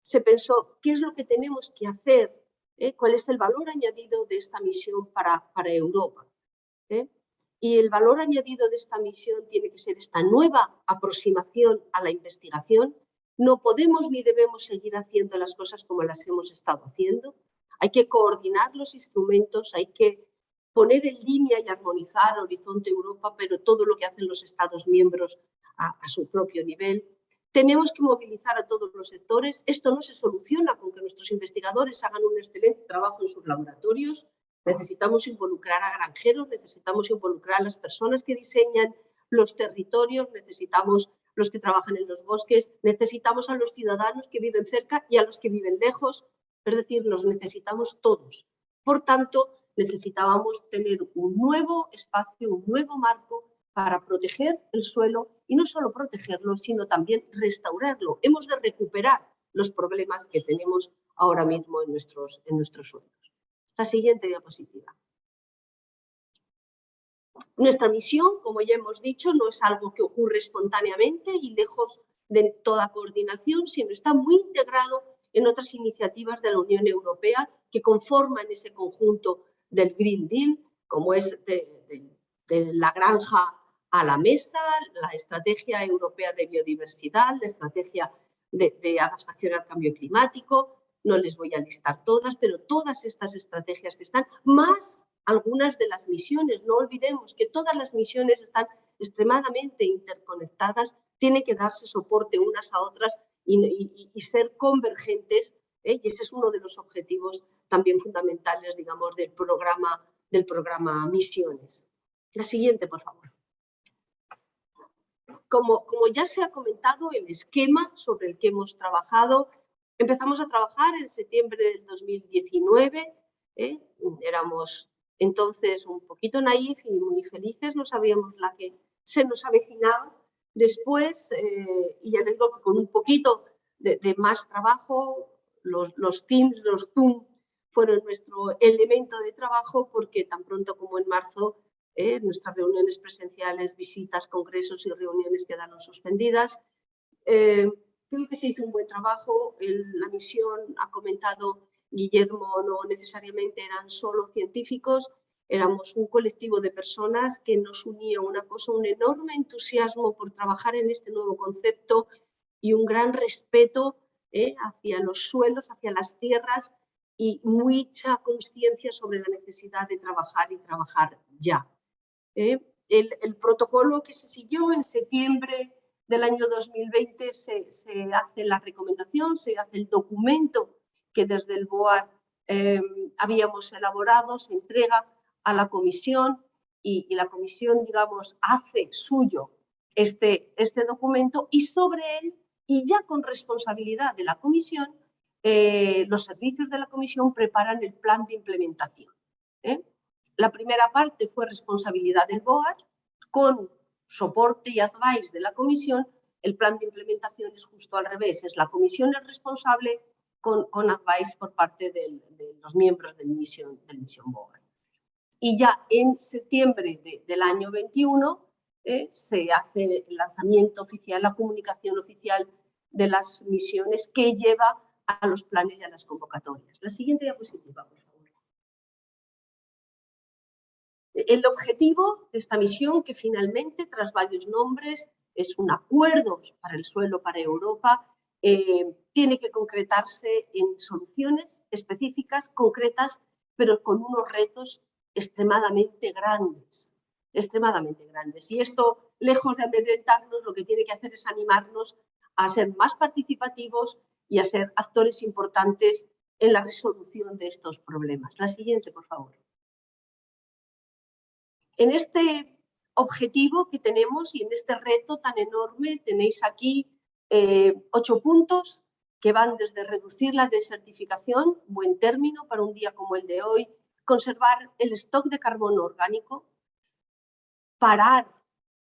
[SPEAKER 6] se pensó qué es lo que tenemos que hacer, ¿eh? cuál es el valor añadido de esta misión para, para Europa. ¿eh? Y el valor añadido de esta misión tiene que ser esta nueva aproximación a la investigación. No podemos ni debemos seguir haciendo las cosas como las hemos estado haciendo. Hay que coordinar los instrumentos, hay que poner en línea y armonizar Horizonte Europa, pero todo lo que hacen los Estados miembros a, su propio nivel. Tenemos que movilizar a todos los sectores. Esto no se soluciona con que nuestros investigadores hagan un excelente trabajo en sus laboratorios. Necesitamos involucrar a granjeros, necesitamos involucrar a las personas que diseñan los territorios, necesitamos los que trabajan en los bosques, necesitamos a los ciudadanos que viven cerca y a los que viven lejos, es decir, los necesitamos todos. Por tanto, necesitábamos tener un nuevo espacio, un nuevo marco para proteger el suelo y no solo protegerlo, sino también restaurarlo. Hemos de recuperar los problemas que tenemos ahora mismo en nuestros, en nuestros suelos. La siguiente diapositiva. Nuestra misión, como ya hemos dicho, no es algo que ocurre espontáneamente y lejos de toda coordinación, sino está muy integrado en otras iniciativas de la Unión Europea que conforman ese conjunto del Green Deal, como es de, la granja a la mesa, la estrategia europea de biodiversidad, la estrategia de, de, adaptación al cambio climático, no les voy a listar todas, pero todas estas estrategias que están, más algunas de las misiones, no olvidemos que todas las misiones están extremadamente interconectadas, tiene que darse soporte unas a otras y, ser convergentes, ¿eh? y ese es uno de los objetivos también fundamentales, digamos, del programa, del programa Misiones. La siguiente, por favor. Como, como ya se ha comentado, el esquema sobre el que hemos trabajado, empezamos a trabajar en septiembre del 2019, ¿eh? éramos entonces un poquito naif y muy felices, no sabíamos la que se nos avecinaba. Después, eh, y ya les digo que con un poquito de, de más trabajo, los, los Teams, los Zoom fueron nuestro elemento de trabajo porque tan pronto como en marzo eh, nuestras reuniones presenciales, visitas, congresos y reuniones quedaron suspendidas. Eh, creo que se hizo un buen trabajo. la misión, ha comentado Guillermo, no necesariamente eran solo científicos, éramos un colectivo de personas que nos unía una cosa, un enorme entusiasmo por trabajar en este nuevo concepto y un gran respeto eh, hacia los suelos, hacia las tierras y mucha conciencia sobre la necesidad de trabajar y trabajar ya. ¿eh? El, protocolo que se siguió en septiembre del año 2020 se, hace la recomendación, se hace el documento que desde el BOAR em, habíamos elaborado, se entrega a la comisión y, y, la comisión, digamos, hace suyo este, este documento y sobre él, y ya con responsabilidad de la comisión, eh, los servicios de la comisión preparan el plan de implementación. ¿eh? La primera parte fue responsabilidad del BOAR, con soporte y advice de la comisión, el plan de implementación es justo al revés, es la comisión el responsable con, advice por parte de los miembros del misión, del. Y ya en septiembre del año 21 eh, se hace el lanzamiento oficial, la comunicación oficial de las misiones que lleva a los planes y a las convocatorias. La siguiente diapositiva, por El objetivo de esta misión, que finalmente, tras varios nombres, es un acuerdo para el suelo para Europa, eh, tiene que concretarse en soluciones específicas, concretas, pero con unos retos extremadamente grandes, extremadamente grandes. Y esto, lejos de amedrentarnos, lo que tiene que hacer es animarnos a ser más participativos y a ser actores importantes en la resolución de estos problemas. La siguiente, por favor. En este objetivo que tenemos y en este reto tan enorme tenéis aquí eh, ocho puntos que van desde reducir la desertificación, buen término para un día como el de hoy, conservar el stock de carbono orgánico, parar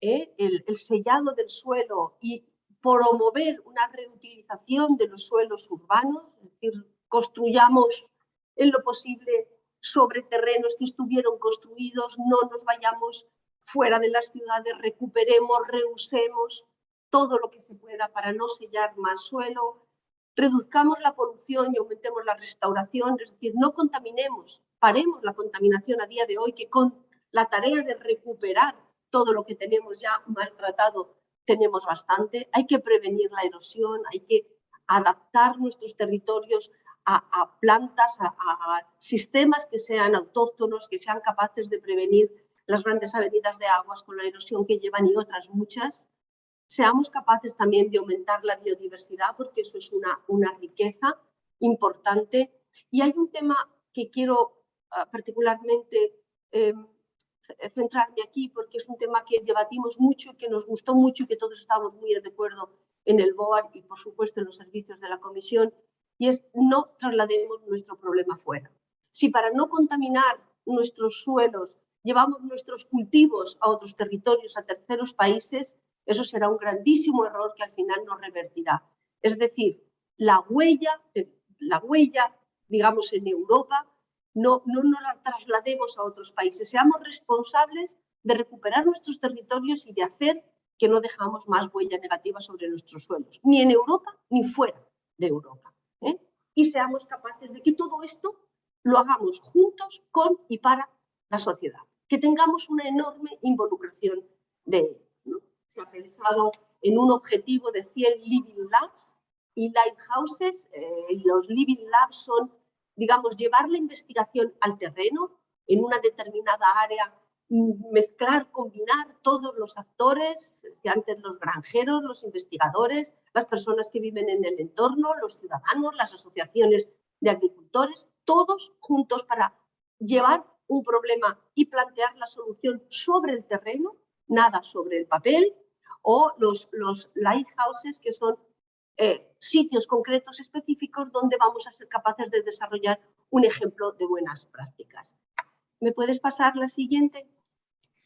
[SPEAKER 6] eh, el, el sellado del suelo y promover una reutilización de los suelos urbanos, es decir, construyamos en lo posible sobre terrenos que estuvieron construidos, no nos vayamos fuera de las ciudades, recuperemos, reusemos todo lo que se pueda para no sellar más suelo, reduzcamos la polución y aumentemos la restauración, es decir, no contaminemos, paremos la contaminación a día de hoy, que con la tarea de recuperar todo lo que tenemos ya maltratado tenemos bastante, hay que prevenir la erosión, hay que adaptar nuestros territorios a, plantas, a, sistemas que sean autóctonos, que sean capaces de prevenir las grandes avenidas de aguas con la erosión que llevan y otras muchas. Seamos capaces también de aumentar la biodiversidad porque eso es una, una riqueza importante. Y hay un tema que quiero uh, particularmente eh, centrarme aquí porque es un tema que debatimos mucho, que nos gustó mucho y que todos estamos muy de acuerdo en el BOAR y por supuesto en los servicios de la Comisión y es no traslademos nuestro problema fuera. Si para no contaminar nuestros suelos llevamos nuestros cultivos a otros territorios, a terceros países, eso será un grandísimo error que al final nos revertirá. Es decir, la huella, la huella digamos, en Europa, no, no nos la traslademos a otros países. Seamos responsables de recuperar nuestros territorios y de hacer que no dejamos más huella negativa sobre nuestros suelos, ni en Europa ni fuera de Europa. ¿Eh? Y seamos capaces de que todo esto lo hagamos juntos, con y para la sociedad que tengamos una enorme involucración de él. ¿no? Se ha pensado en un objetivo de 100 Living Labs y Lighthouses. Eh, los Living Labs son, digamos, llevar la investigación al terreno en una determinada área, mezclar, combinar todos los actores, antes los granjeros, los investigadores, las personas que viven en el entorno, los ciudadanos, las asociaciones de agricultores, todos juntos para llevar un problema y plantear la solución sobre el terreno, nada sobre el papel, o los, los lighthouses, que son eh, sitios concretos específicos donde vamos a ser capaces de desarrollar un ejemplo de buenas prácticas. ¿Me puedes pasar la siguiente?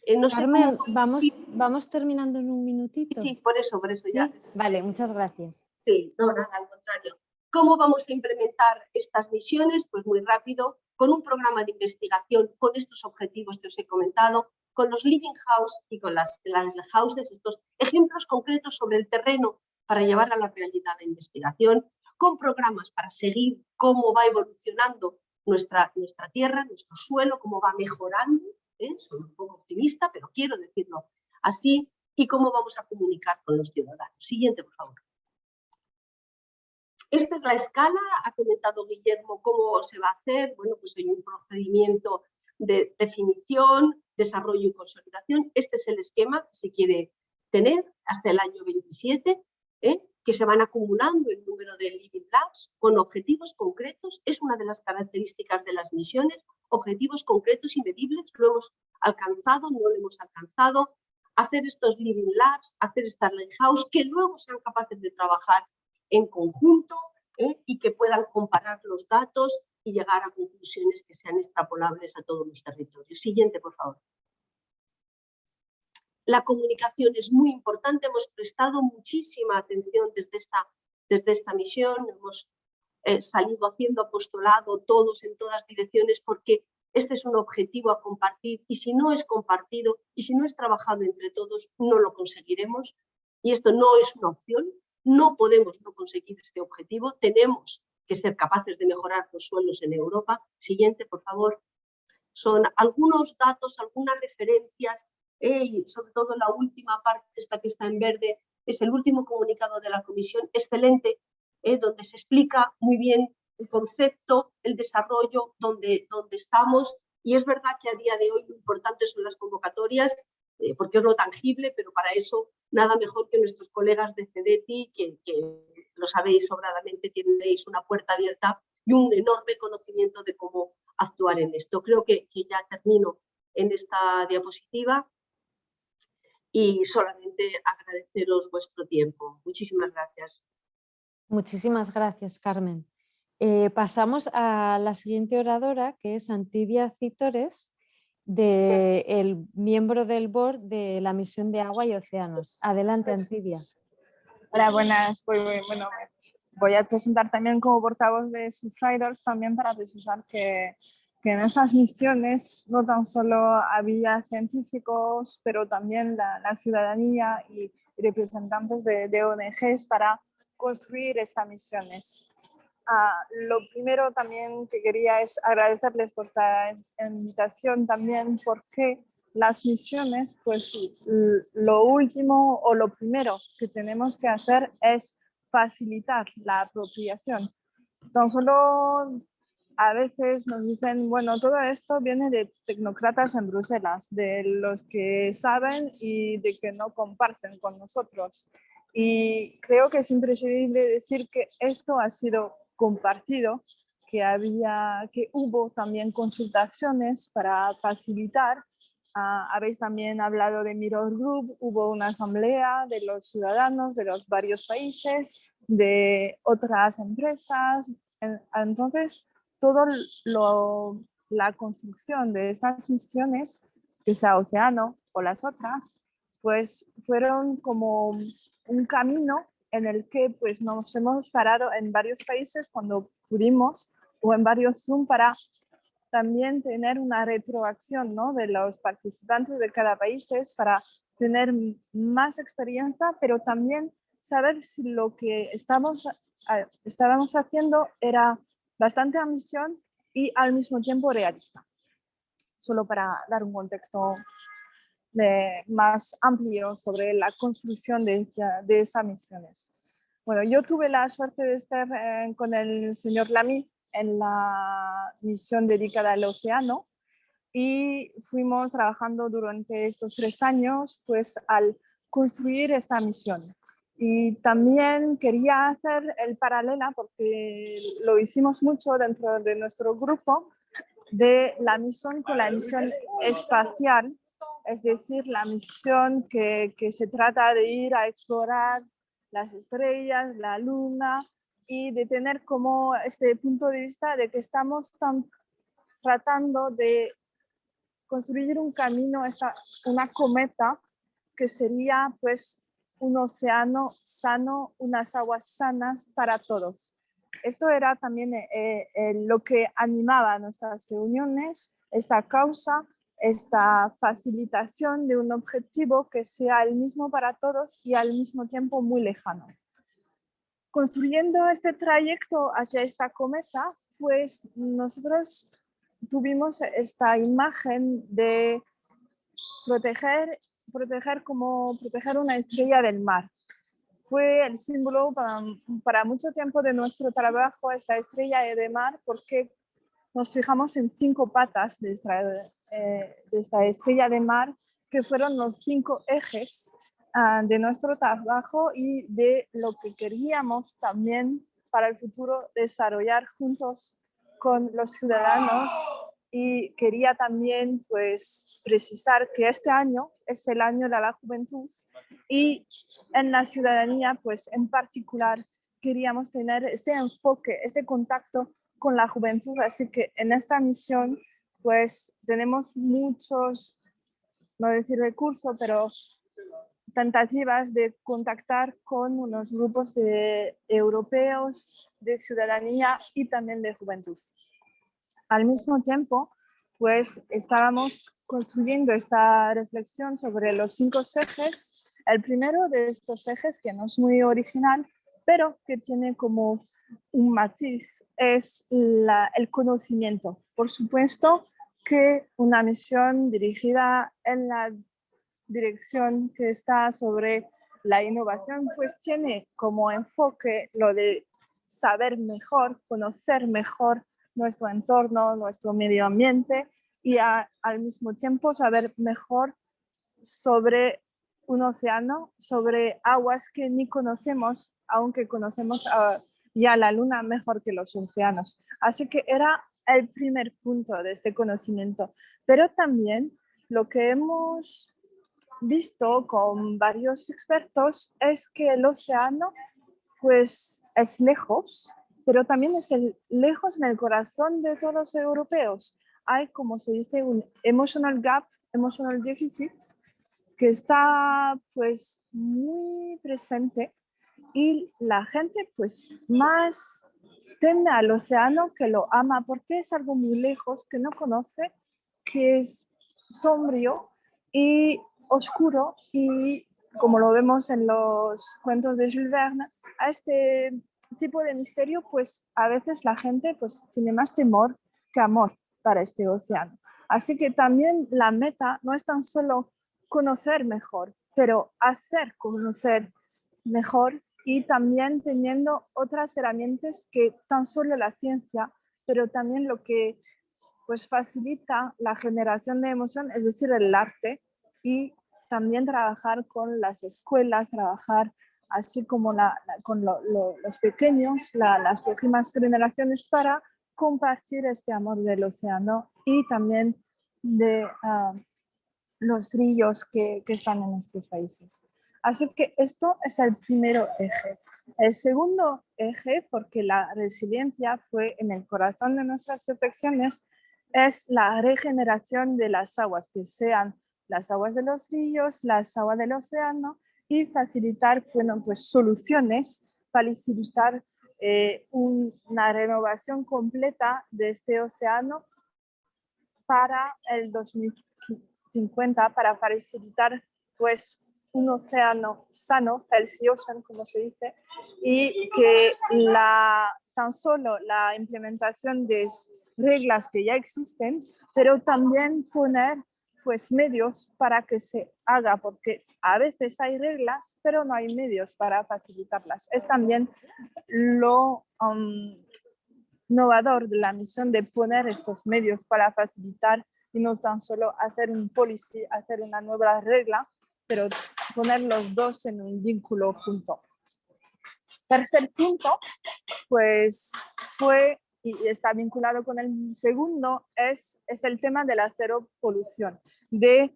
[SPEAKER 2] Eh, no Carmen, vamos, vamos terminando en un minutito.
[SPEAKER 6] Sí, por eso, por eso ya.
[SPEAKER 2] Vale, muchas gracias.
[SPEAKER 6] Sí, no, nada, al contrario. ¿Cómo vamos a implementar estas misiones? Pues muy rápido, con un programa de investigación con estos objetivos que os he comentado, con los living house y con las, las houses, estos ejemplos concretos sobre el terreno para llevar a la realidad la investigación, con programas para seguir cómo va evolucionando nuestra, nuestra tierra, nuestro suelo, cómo va mejorando, soy un poco optimista, pero quiero decirlo así, y cómo vamos a comunicar con los ciudadanos. Siguiente, por favor. Esta es la escala, ha comentado Guillermo cómo se va a hacer, bueno, pues hay un procedimiento de definición, desarrollo y consolidación. Este es el esquema que se quiere tener hasta el año 27, ¿eh? Que se van acumulando el número de Living Labs con objetivos concretos. Es una de las características de las misiones, objetivos concretos y medibles. Lo hemos alcanzado, no lo hemos alcanzado. Hacer estos Living Labs, hacer esta Lighthouse, que luego sean capaces de trabajar en conjunto ¿eh? y que puedan comparar los datos y llegar a conclusiones que sean extrapolables a todos los territorios. Siguiente, por favor. La comunicación es muy importante, hemos prestado muchísima atención desde esta, desde esta misión, hemos eh, salido haciendo apostolado todos en todas direcciones porque este es un objetivo a compartir y si no es compartido y si no es trabajado entre todos, no lo conseguiremos. Y esto no es una opción, no podemos no conseguir este objetivo, tenemos que ser capaces de mejorar los suelos en Europa. Siguiente, por favor. Son algunos datos, algunas referencias eh, sobre todo la última parte, esta que está en verde, es el último comunicado de la Comisión, excelente, eh, donde se explica muy bien el concepto, el desarrollo, donde, donde estamos. Y es verdad que a día de hoy lo importante son las convocatorias, eh, porque es lo tangible, pero para eso nada mejor que nuestros colegas de CEDETI, que, lo sabéis sobradamente, tenéis una puerta abierta y un enorme conocimiento de cómo actuar en esto. Creo que, que ya termino en esta diapositiva y solamente agradeceros vuestro tiempo. Muchísimas gracias.
[SPEAKER 2] Muchísimas gracias, Carmen. Eh, pasamos a la siguiente oradora, que es Antidia Citores, de el miembro del board de la misión de agua y océanos. Adelante, Antidia.
[SPEAKER 7] Hola, buenas. Pues, bueno, voy a presentar también como portavoz de Subsiders también para precisar que, que, en estas misiones no tan solo había científicos, pero también la, ciudadanía y representantes de, de ONGs para construir estas misiones. Ah, lo primero también que quería es agradecerles por esta invitación también porque las misiones, pues lo último o lo primero que tenemos que hacer es facilitar la apropiación. Tan solo a veces nos dicen, bueno, todo esto viene de tecnócratas en Bruselas, de los que saben y de que no comparten con nosotros. Y creo que es imprescindible decir que esto ha sido compartido que, había, que hubo también consultaciones para facilitar. Ah, habéis también hablado de Mirror Group, hubo una asamblea de los ciudadanos de los varios países, de otras empresas. Entonces, todo lo, la construcción de estas misiones, que sea Océano o las otras, pues fueron como un camino en el que pues, nos hemos parado en varios países cuando pudimos o en varios Zoom para también tener una retroacción ¿no? de los participantes de cada país para tener más experiencia, pero también saber si lo que estamos, estábamos haciendo era bastante ambición y al mismo tiempo realista. Solo para dar un contexto más amplio sobre la construcción de, de esas misiones. Bueno, yo tuve la suerte de estar eh, con el señor Lamy en la misión dedicada al océano y fuimos trabajando durante estos tres años pues al construir esta misión. Y también quería hacer el paralela, porque lo hicimos mucho dentro de nuestro grupo, de la misión con la misión espacial es decir, la misión que, se trata de ir a explorar las estrellas, la luna y de tener como este punto de vista de que estamos tratando de construir un camino, esta, una cometa que sería pues un océano sano, unas aguas sanas para todos. Esto era también eh, eh, lo que animaba nuestras reuniones, esta causa esta facilitación de un objetivo que sea el mismo para todos y al mismo tiempo muy lejano. Construyendo este trayecto hacia esta cometa, pues nosotros tuvimos esta imagen de proteger, proteger como proteger una estrella del mar. Fue el símbolo para, para mucho tiempo de nuestro trabajo esta estrella de mar porque nos fijamos en cinco patas de esta, eh, de esta estrella de mar, que fueron los cinco ejes ah, de nuestro trabajo y de lo que queríamos también para el futuro desarrollar juntos con los ciudadanos y quería también pues precisar que este año es el año de la juventud y en la ciudadanía pues en particular queríamos tener este enfoque, este contacto con la juventud, así que en esta misión pues tenemos muchos, no decir recursos, pero tentativas de contactar con unos grupos de europeos, de ciudadanía y también de juventud. Al mismo tiempo, pues estábamos construyendo esta reflexión sobre los cinco ejes. El primero de estos ejes, que no es muy original, pero que tiene como un matiz, es el conocimiento. Por supuesto, que una misión dirigida en la dirección que está sobre la innovación, pues tiene como enfoque lo de saber mejor, conocer mejor nuestro entorno, nuestro medio ambiente y al mismo tiempo saber mejor sobre un océano, sobre aguas que ni conocemos, aunque conocemos ya la luna mejor que los océanos. Así que era el primer punto de este conocimiento. Pero también lo que hemos visto con varios expertos es que el océano pues es lejos, pero también es el, lejos en el corazón de todos los europeos. Hay, como se dice, un emotional gap, emotional deficit, que está pues muy presente y la gente pues más teme al océano que lo ama porque es algo muy lejos, que no conoce, que es sombrío y oscuro y como lo vemos en los cuentos de Jules Verne, a este tipo de misterio pues a veces la gente pues tiene más temor que amor para este océano. Así que también la meta no es tan solo conocer mejor, pero hacer conocer mejor y también teniendo otras herramientas que tan solo la ciencia, pero también lo que pues facilita la generación de emoción, es decir, el arte y también trabajar con las escuelas, trabajar así como con los pequeños, las próximas generaciones para compartir este amor del océano y también de ah, los ríos que, que están en nuestros países. Así que esto es el primer eje. El segundo eje, porque la resiliencia fue en el corazón de nuestras reflexiones, es la regeneración de las aguas, que sean las aguas de los ríos, las aguas del océano y facilitar bueno, pues, soluciones, facilitar eh, una renovación completa de este océano para el 2050, para facilitar pues, un océano sano, ocean, como se dice, y que la, tan solo la implementación de reglas que ya existen, pero también poner pues medios para que se haga, porque a veces hay reglas, pero no hay medios para facilitarlas. Es también lo um, innovador de la misión de poner estos medios para facilitar y no tan solo hacer un policy, hacer una nueva regla, pero poner los dos en un vínculo junto. Tercer punto, pues fue, y está vinculado con el segundo, es, es el tema de la cero polución, de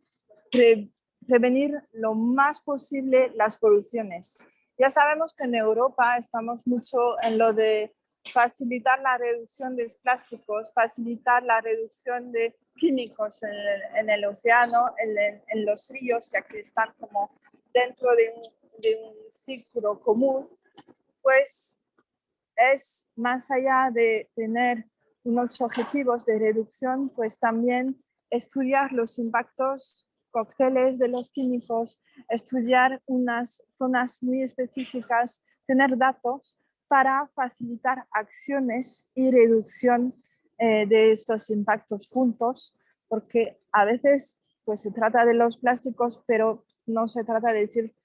[SPEAKER 7] prevenir lo más posible las poluciones. Ya sabemos que en Europa estamos mucho en lo de facilitar la reducción de plásticos, facilitar la reducción de químicos en el, océano, en, los ríos, ya que están como dentro de un, de un ciclo común, pues es más allá de tener unos objetivos de reducción, pues también estudiar los impactos cócteles de los químicos, estudiar unas zonas muy específicas, tener datos para facilitar acciones y reducción eh, de estos impactos juntos, porque a veces pues se trata de los plásticos, pero no se trata de decir,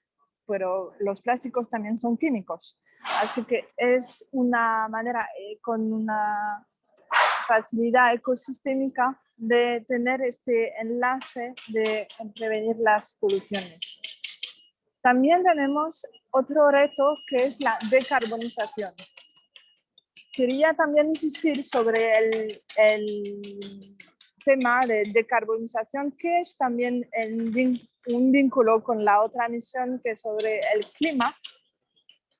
[SPEAKER 7] pero los plásticos también son químicos. Así que es una manera eh, con una facilidad ecosistémica de tener este enlace de prevenir las poluciones. También tenemos otro reto que es la decarbonización quería también insistir sobre el, el tema de decarbonización, que es también un vínculo con la otra misión que es sobre el clima,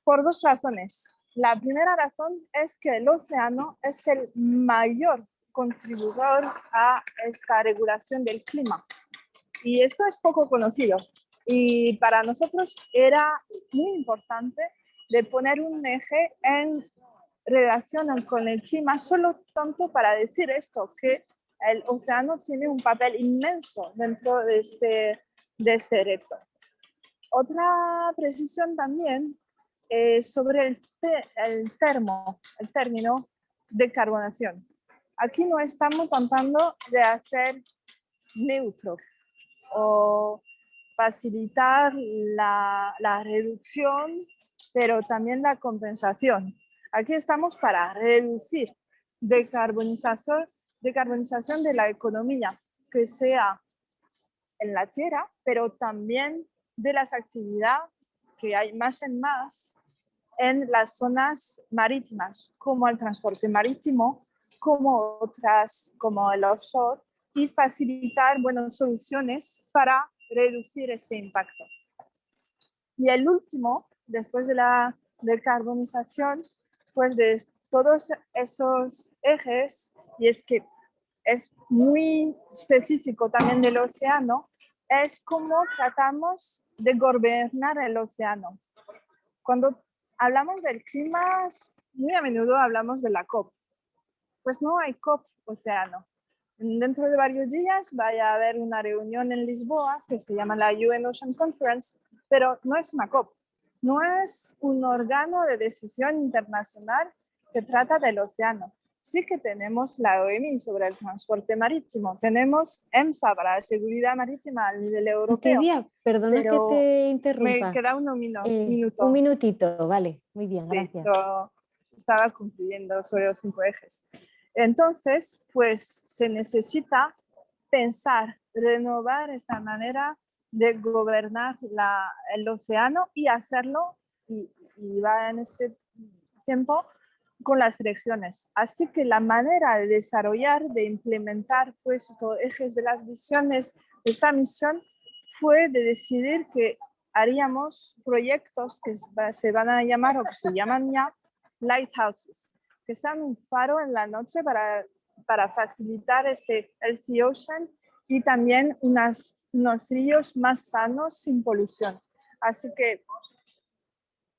[SPEAKER 7] por dos razones. La primera razón es que el océano es el mayor contribuidor a esta regulación del clima. Y esto es poco conocido. Y para nosotros era muy importante de poner un eje en relacionan con el clima solo tanto para decir esto, que el océano tiene un papel inmenso dentro de este, de este reto. Otra precisión también es sobre el, el, termo, el término decarbonación. Aquí no estamos tratando de hacer neutro o facilitar la, la reducción, pero también la compensación. Aquí estamos para reducir decarbonización, decarbonización de la economía, que sea en la tierra, pero también de las actividades que hay más en más en las zonas marítimas, como el transporte marítimo, como otras, como el offshore, y facilitar buenas soluciones para reducir este impacto. Y el último, después de la decarbonización, pues de todos esos ejes, y es que es muy específico también del océano, es cómo tratamos de gobernar el océano. Cuando hablamos del clima, muy a menudo hablamos de la COP. Pues no hay COP océano. Dentro de varios días vaya a haber una reunión en Lisboa que se llama la UN Ocean Conference, pero no es una COP. No es un órgano de decisión internacional que trata del océano sí que tenemos la OMI sobre el transporte marítimo, tenemos EMSA para la seguridad marítima a nivel europeo.
[SPEAKER 2] perdona que te interrumpa.
[SPEAKER 7] Me queda un
[SPEAKER 2] eh, minuto. Un minutito, vale, muy bien, gracias.
[SPEAKER 7] estaba cumpliendo sobre los cinco ejes. Entonces, pues se necesita pensar, renovar esta manera de gobernar la, el océano y hacerlo, y, y va en este tiempo, con las regiones. Así que la manera de desarrollar, de implementar pues, estos ejes de las visiones de esta misión fue de decidir que haríamos proyectos que se van a llamar o que se llaman ya lighthouses, que sean un faro en la noche para, para facilitar este el sea ocean y también unas, unos ríos más sanos sin polución. Así que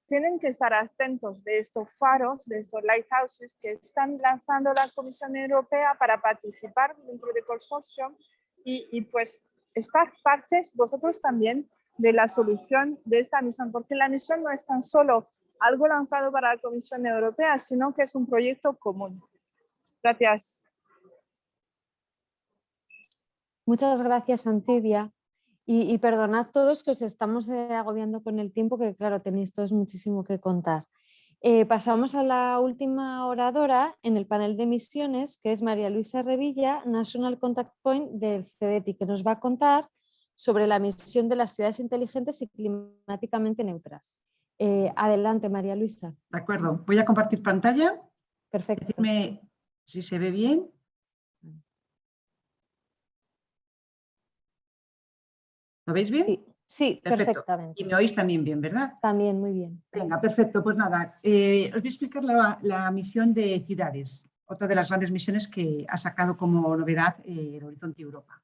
[SPEAKER 7] tienen que estar atentos de estos faros, de estos lighthouses que están lanzando la Comisión Europea para participar dentro del consorcio y, pues estar partes vosotros también de la solución de esta misión, porque la misión no es tan solo algo lanzado para la Comisión Europea, sino que es un proyecto común. Gracias.
[SPEAKER 2] Muchas gracias, Antidia. Y, perdonad todos que os estamos eh, agobiando con el tiempo, que claro, tenéis todos muchísimo que contar. Eh, pasamos a la última oradora en el panel de misiones, que es María Luisa Revilla, National Contact Point del CEDETI, que nos va a contar sobre la misión de las ciudades inteligentes y climáticamente neutras. Eh, adelante, María Luisa.
[SPEAKER 8] De acuerdo, voy a compartir pantalla.
[SPEAKER 2] Perfecto.
[SPEAKER 8] Decirme si se ve bien. ¿Lo veis bien?
[SPEAKER 2] Sí, perfectamente.
[SPEAKER 8] Y me oís también bien, ¿verdad?
[SPEAKER 2] También, muy bien.
[SPEAKER 8] Venga, perfecto. Pues nada, eh, os voy a explicar la, misión de ciudades, otra de las grandes misiones que ha sacado como novedad eh, el Horizonte Europa.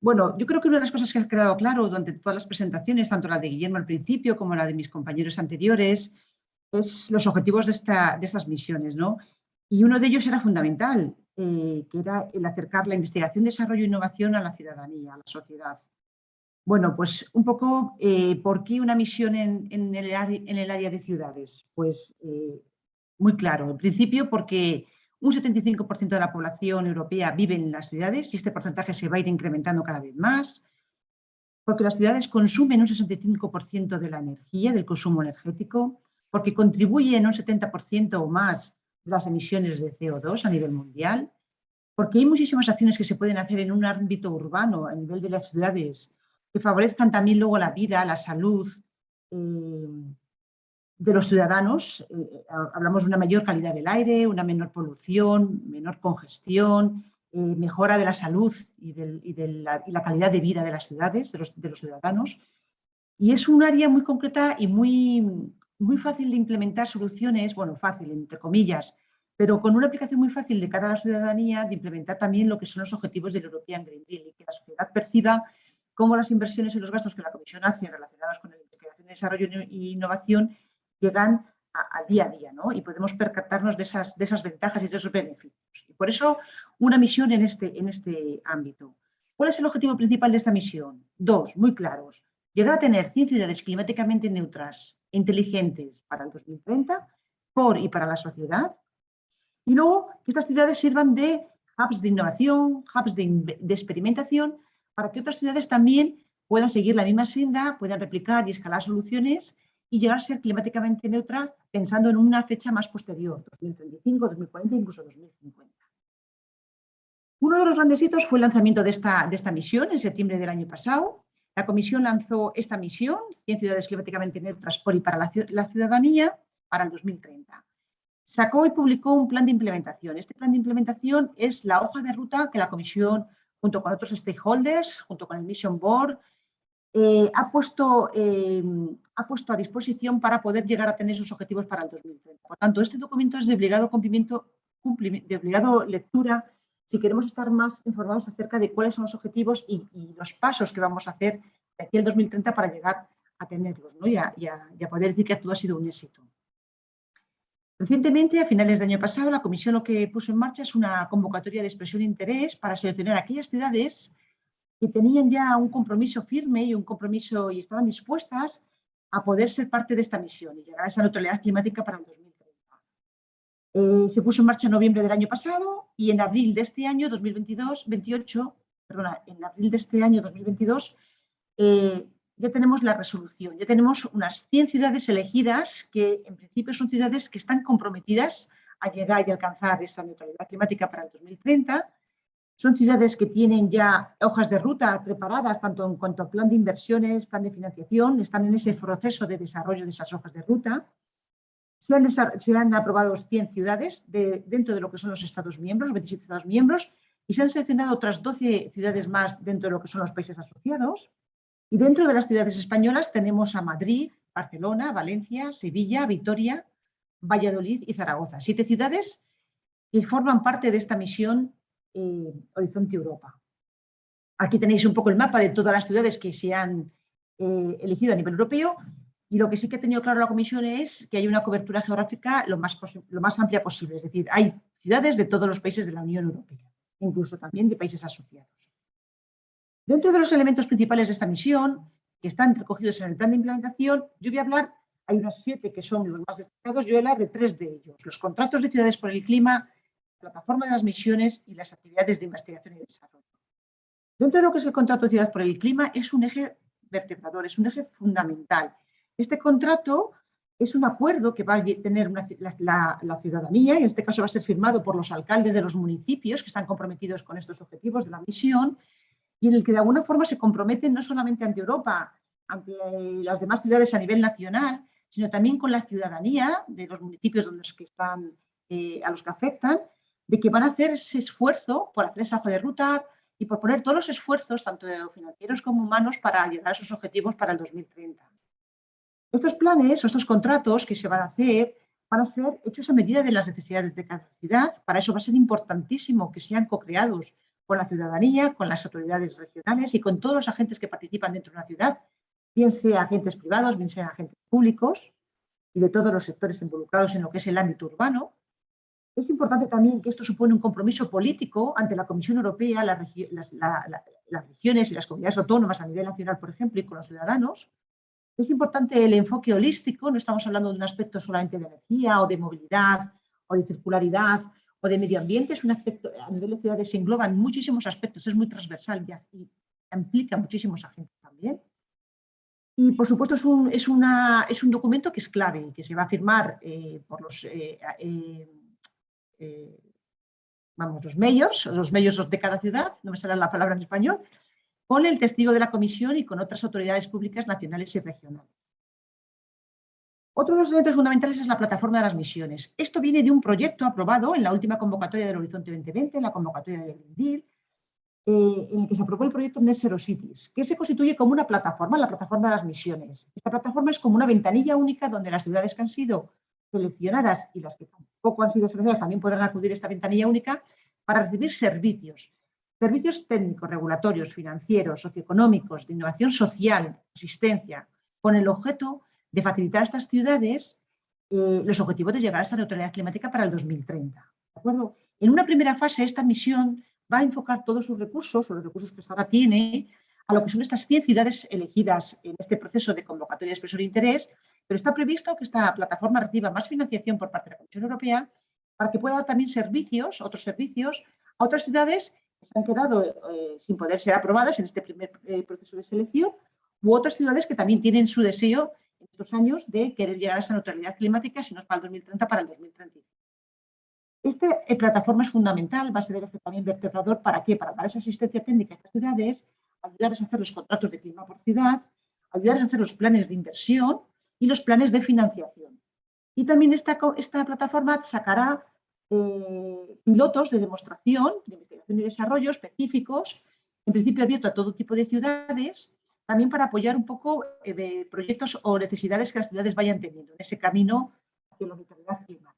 [SPEAKER 8] Bueno, yo creo que una de las cosas que ha quedado claro durante todas las presentaciones, tanto la de Guillermo al principio como la de mis compañeros anteriores, es los objetivos de, esta, de estas misiones. ¿no? Y uno de ellos era fundamental, eh, que era el acercar la investigación, desarrollo e innovación a la ciudadanía, a la sociedad. Bueno, pues un poco, eh, ¿por qué una misión en, el, área de ciudades? Pues eh, muy claro, en principio porque un 75% de la población europea vive en las ciudades y este porcentaje se va a ir incrementando cada vez más, porque las ciudades consumen un 65% de la energía, del consumo energético, porque contribuyen un 70% o más las emisiones de CO2 a nivel mundial, porque hay muchísimas acciones que se pueden hacer en un ámbito urbano, a nivel de las ciudades, que favorezcan también luego la vida, la salud eh, de los ciudadanos. Eh, hablamos de una mayor calidad del aire, una menor polución, menor congestión, eh, mejora de la salud y, de la, calidad de vida de las ciudades, de los, de los ciudadanos. Y es un área muy concreta y muy, muy fácil de implementar soluciones, bueno, fácil, entre comillas, pero con una aplicación muy fácil de cara a la ciudadanía de implementar también lo que son los objetivos del European Green Deal y que la sociedad perciba cómo las inversiones y los gastos que la Comisión hace relacionados con la investigación, desarrollo e innovación llegan al día a día ¿no? y podemos percatarnos de esas, de esas ventajas y de esos beneficios. Y por eso una misión en este, en este ámbito. ¿Cuál es el objetivo principal de esta misión? Dos, muy claros. Llegar a tener 100 ciudades climáticamente neutras inteligentes para el 2030, por y para la sociedad. Y luego que estas ciudades sirvan de hubs de innovación, hubs de, experimentación, para que otras ciudades también puedan seguir la misma senda, puedan replicar y escalar soluciones y llegar a ser climáticamente neutral pensando en una fecha más posterior, 2035, 2040, incluso 2050. Uno de los grandes hitos fue el lanzamiento de esta, de esta misión en septiembre del año pasado. La Comisión lanzó esta misión, 100 ciudades climáticamente neutras por y para la ciudadanía, para el 2030 sacó y publicó un plan de implementación. Este plan de implementación es la hoja de ruta que la Comisión, junto con otros stakeholders, junto con el Mission Board, eh, ha, puesto, eh, ha puesto a disposición para poder llegar a tener sus objetivos para el 2030. Por tanto, este documento es de obligado, cumplimiento, de obligado lectura si queremos estar más informados acerca de cuáles son los objetivos y, los pasos que vamos a hacer de aquí al 2030 para llegar a tenerlos ¿no? y, a, poder decir que todo ha sido un éxito. Recientemente, a finales del año pasado, la Comisión lo que puso en marcha es una convocatoria de expresión de interés para seleccionar aquellas ciudades que tenían ya un compromiso firme y un compromiso y estaban dispuestas a poder ser parte de esta misión y llegar a esa neutralidad climática para el 2030. Eh, se puso en marcha en noviembre del año pasado y en abril de este año 2022, 28, perdona, en abril de este año 2022 ya tenemos la resolución, ya tenemos unas 100 ciudades elegidas que en principio son ciudades que están comprometidas a llegar y alcanzar esa neutralidad climática para el 2030. Son ciudades que tienen ya hojas de ruta preparadas, tanto en cuanto a plan de inversiones, plan de financiación, están en ese proceso de desarrollo de esas hojas de ruta. Se han, aprobado 100 ciudades de, dentro de lo que son los Estados miembros, 27 Estados miembros, y se han seleccionado otras 12 ciudades más dentro de lo que son los países asociados. Y dentro de las ciudades españolas tenemos a Madrid, Barcelona, Valencia, Sevilla, Vitoria, Valladolid y Zaragoza. Siete ciudades que forman parte de esta misión eh, Horizonte Europa. Aquí tenéis un poco el mapa de todas las ciudades que se han eh, elegido a nivel europeo y lo que sí que ha tenido claro la Comisión es que hay una cobertura geográfica lo más, lo más amplia posible. Es decir, hay ciudades de todos los países de la Unión Europea, incluso también de países asociados. Dentro de los elementos principales de esta misión, que están recogidos en el plan de implementación, yo voy a hablar, hay unos siete que son los más destacados, yo voy a hablar de tres de ellos. Los contratos de ciudades por el clima, la plataforma de las misiones y las actividades de investigación y desarrollo. Dentro de lo que es el contrato de ciudad por el clima, es un eje vertebrador, es un eje fundamental. Este contrato es un acuerdo que va a tener la, la, ciudadanía, y en este caso va a ser firmado por los alcaldes de los municipios que están comprometidos con estos objetivos de la misión, y en el que de alguna forma se comprometen no solamente ante Europa, ante las demás ciudades a nivel nacional, sino también con la ciudadanía de los municipios eh, a los que afectan, de que van a hacer ese esfuerzo por hacer esa hoja de ruta y por poner todos los esfuerzos, tanto financieros como humanos, para llegar a esos objetivos para el 2030. Estos planes o estos contratos que se van a hacer van a ser hechos a medida de las necesidades de cada ciudad. Para eso va a ser importantísimo que sean co-creados con la ciudadanía, con las autoridades regionales y con todos los agentes que participan dentro de una ciudad, bien sea agentes privados, bien sea agentes públicos y de todos los sectores involucrados en lo que es el ámbito urbano. Es importante también que esto supone un compromiso político ante la Comisión Europea, las, regiones y las comunidades autónomas a nivel nacional, por ejemplo, y con los ciudadanos. Es importante el enfoque holístico, no estamos hablando de un aspecto solamente de energía o de movilidad o de circularidad o de medio ambiente, es un aspecto, a nivel de ciudades se engloban muchísimos aspectos, es muy transversal y implica muchísimos agentes también. Y por supuesto es un, es una, es un documento que es clave, que se va a firmar eh, por los, eh, eh, vamos, los mayors, los mayors de cada ciudad, no me sale la palabra en español, con el testigo de la comisión y con otras autoridades públicas nacionales y regionales. Otro de los elementos fundamentales es la plataforma de las misiones. Esto viene de un proyecto aprobado en la última convocatoria del Horizonte 2020, en la convocatoria del Deal, eh, en el que se aprobó el proyecto Net Zero Cities, que se constituye como una plataforma, la plataforma de las misiones. Esta plataforma es como una ventanilla única donde las ciudades que han sido seleccionadas y las que tampoco han sido seleccionadas también podrán acudir a esta ventanilla única para recibir servicios. Servicios técnicos, regulatorios, financieros, socioeconómicos, de innovación social, asistencia, con el objeto de facilitar a estas ciudades eh, los objetivos de llegar a esa neutralidad climática para el 2030. ¿de acuerdo? En una primera fase, esta misión va a enfocar todos sus recursos, o los recursos que hasta ahora tiene, a lo que son estas 100 ciudades elegidas en este proceso de convocatoria de expresor de interés, pero está previsto que esta plataforma reciba más financiación por parte de la Comisión Europea para que pueda dar también servicios, otros servicios, a otras ciudades se han quedado eh, sin poder ser aprobadas en este primer eh, proceso de selección, u otras ciudades que también tienen su deseo en estos años de querer llegar a esa neutralidad climática, si no es para el 2030, para el 2035. Esta eh, plataforma es fundamental, va a ser el eje también vertebrador, ¿para qué? Para dar esa asistencia técnica a estas ciudades, ayudarles a hacer los contratos de clima por ciudad, ayudarles a hacer los planes de inversión y los planes de financiación. Y también esta, esta plataforma sacará eh, pilotos de demostración, de investigación y desarrollo específicos, en principio abierto a todo tipo de ciudades, también para apoyar un poco eh, proyectos o necesidades que las ciudades vayan teniendo en ese camino hacia la neutralidad climática.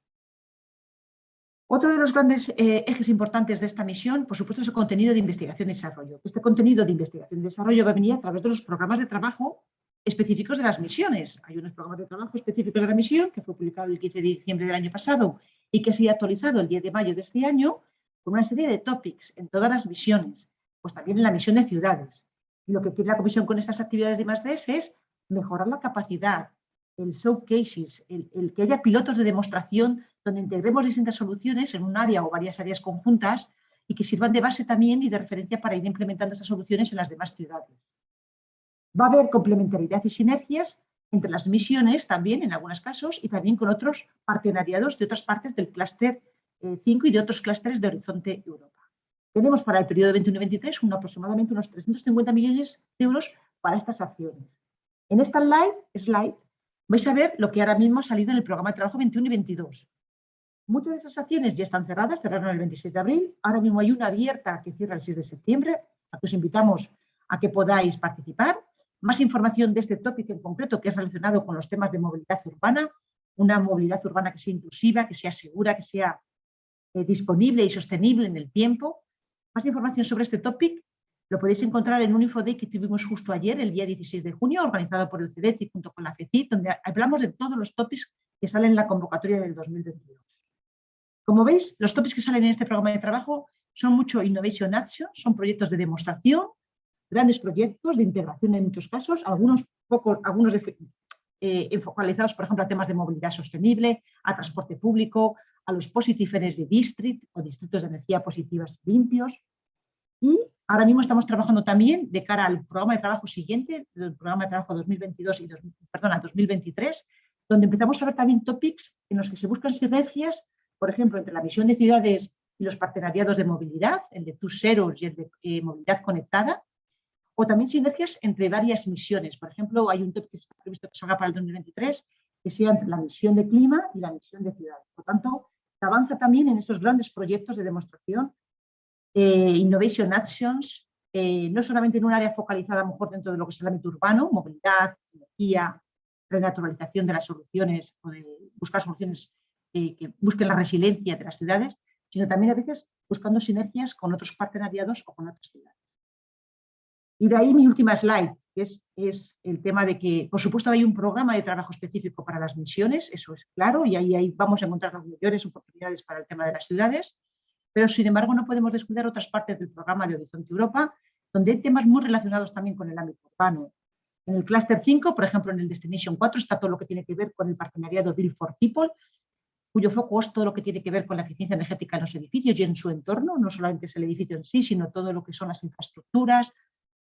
[SPEAKER 8] Otro de los grandes eh, ejes importantes de esta misión, por supuesto, es el contenido de investigación y desarrollo. Este contenido de investigación y desarrollo va a venir a través de los programas de trabajo específicos de las misiones. Hay unos programas de trabajo específicos de la misión que fue publicado el 15 de diciembre del año pasado y que ha sido actualizado el 10 de mayo de este año con una serie de topics en todas las misiones, pues también en la misión de ciudades. Y lo que quiere la Comisión con estas actividades de I+.D.S. es mejorar la capacidad, el showcases, el, el que haya pilotos de demostración donde integremos distintas soluciones en un área o varias áreas conjuntas y que sirvan de base también y de referencia para ir implementando estas soluciones en las demás ciudades. Va a haber complementariedad y sinergias entre las misiones también en algunos casos y también con otros partenariados de otras partes del clúster 5 eh, y de otros clústeres de Horizonte Europa. Tenemos para el periodo 21-23 aproximadamente unos 350 millones de euros para estas acciones. En esta slide, slide vais a ver lo que ahora mismo ha salido en el programa de trabajo 21 y 22. Muchas de esas acciones ya están cerradas, cerraron el 26 de abril, ahora mismo hay una abierta que cierra el 6 de septiembre, a que os invitamos a que podáis participar más información de este tópico en concreto que es relacionado con los temas de movilidad urbana, una movilidad urbana que sea inclusiva, que sea segura, que sea eh, disponible y sostenible en el tiempo. Más información sobre este tópico lo podéis encontrar en un infoday que tuvimos justo ayer, el día 16 de junio, organizado por el CEDETI junto con la FECIT, donde hablamos de todos los tópicos que salen en la convocatoria del 2022. Como veis, los tópicos que salen en este programa de trabajo son mucho Innovation Action, son proyectos de demostración, grandes proyectos de integración en muchos casos, algunos, pocos, algunos eh, focalizados, por ejemplo, a temas de movilidad sostenible, a transporte público, a los Positive Energy District o distritos de energía positivas limpios. Y ahora mismo estamos trabajando también de cara al programa de trabajo siguiente, el programa de trabajo 2022 y perdona, 2023, donde empezamos a ver también topics en los que se buscan sinergias, por ejemplo, entre la misión de ciudades y los partenariados de movilidad, el de TUSEROS y el de eh, movilidad conectada, o también sinergias entre varias misiones. Por ejemplo, hay un top que está previsto que salga para el 2023, que sea entre la misión de clima y la misión de ciudad. Por tanto, se avanza también en estos grandes proyectos de demostración, eh, Innovation Actions, eh, no solamente en un área focalizada a lo mejor dentro de lo que es el ámbito urbano, movilidad, energía, renaturalización de las soluciones, buscar soluciones eh, que busquen la resiliencia de las ciudades, sino también a veces buscando sinergias con otros partenariados o con otras ciudades. Y de ahí mi última slide, que es, es, el tema de que, por supuesto, hay un programa de trabajo específico para las misiones, eso es claro, y ahí, ahí vamos a encontrar las mayores oportunidades para el tema de las ciudades, pero sin embargo no podemos descuidar otras partes del programa de Horizonte Europa, donde hay temas muy relacionados también con el ámbito urbano. En el Cluster 5, por ejemplo, en el Destination 4, está todo lo que tiene que ver con el partenariado Build for People, cuyo foco es todo lo que tiene que ver con la eficiencia energética en los edificios y en su entorno, no solamente es el edificio en sí, sino todo lo que son las infraestructuras,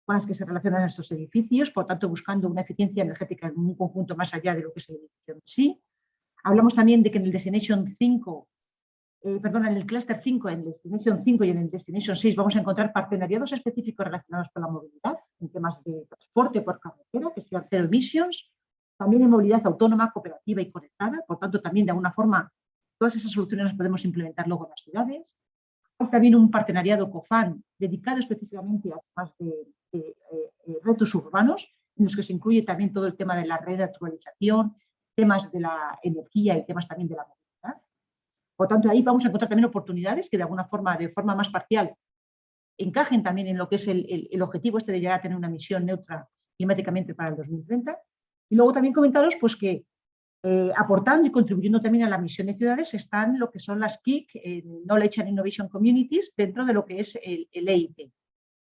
[SPEAKER 8] con las que se relacionan estos edificios, por tanto buscando una eficiencia energética en un conjunto más allá de lo que es el edificio en sí. Hablamos también de que en el Destination 5, eh, perdón, en el Cluster 5, en el Destination 5 y en el Destination 6 vamos a encontrar partenariados específicos relacionados con la movilidad, en temas de transporte por carretera, que sean zero emissions, también en movilidad autónoma, cooperativa y conectada, por tanto también de alguna forma todas esas soluciones las podemos implementar luego en las ciudades. Hay también un partenariado COFAN dedicado específicamente a temas de eh, eh, retos urbanos, en los que se incluye también todo el tema de la renaturalización, temas de la energía y temas también de la movilidad. Por tanto, ahí vamos a encontrar también oportunidades que de alguna forma, de forma más parcial, encajen también en lo que es el, objetivo este de llegar a tener una misión neutra climáticamente para el 2030. Y luego también comentaros pues, que eh, aportando y contribuyendo también a la misión de ciudades están lo que son las KIC, Knowledge and Innovation Communities, dentro de lo que es el, el EIT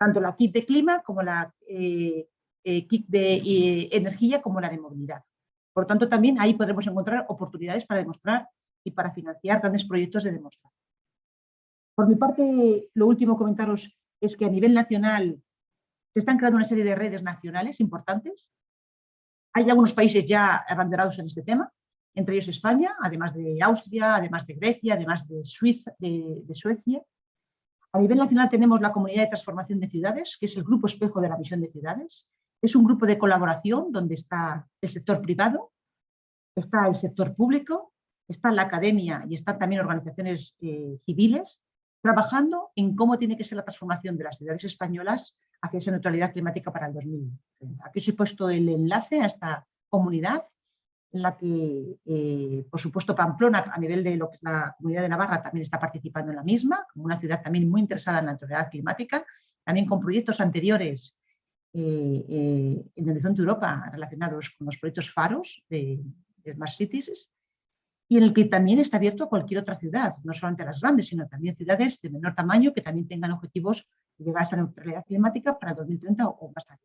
[SPEAKER 8] tanto la kit de clima como la eh, eh, kit de eh, energía como la de movilidad. Por tanto, también ahí podremos encontrar oportunidades para demostrar y para financiar grandes proyectos de demostración. Por mi parte, lo último comentaros es que a nivel nacional se están creando una serie de redes nacionales importantes. Hay algunos países ya abanderados en este tema, entre ellos España, además de Austria, además de Grecia, además de, Suiza, de, Suecia. A nivel nacional tenemos la Comunidad de Transformación de Ciudades, que es el grupo espejo de la visión de ciudades. Es un grupo de colaboración donde está el sector privado, está el sector público, está la academia y están también organizaciones eh, civiles trabajando en cómo tiene que ser la transformación de las ciudades españolas hacia esa neutralidad climática para el 2030. Aquí os he puesto el enlace a esta comunidad en la que, eh, por supuesto, Pamplona, a nivel de lo que es la comunidad de Navarra, también está participando en la misma, como una ciudad también muy interesada en la neutralidad climática, también con proyectos anteriores eh, eh, en Horizonte Europa relacionados con los proyectos FAROS de, de Smart Cities, y en el que también está abierto a cualquier otra ciudad, no solamente a las grandes, sino también ciudades de menor tamaño que también tengan objetivos de llegar a esa neutralidad climática para 2030 o más tarde.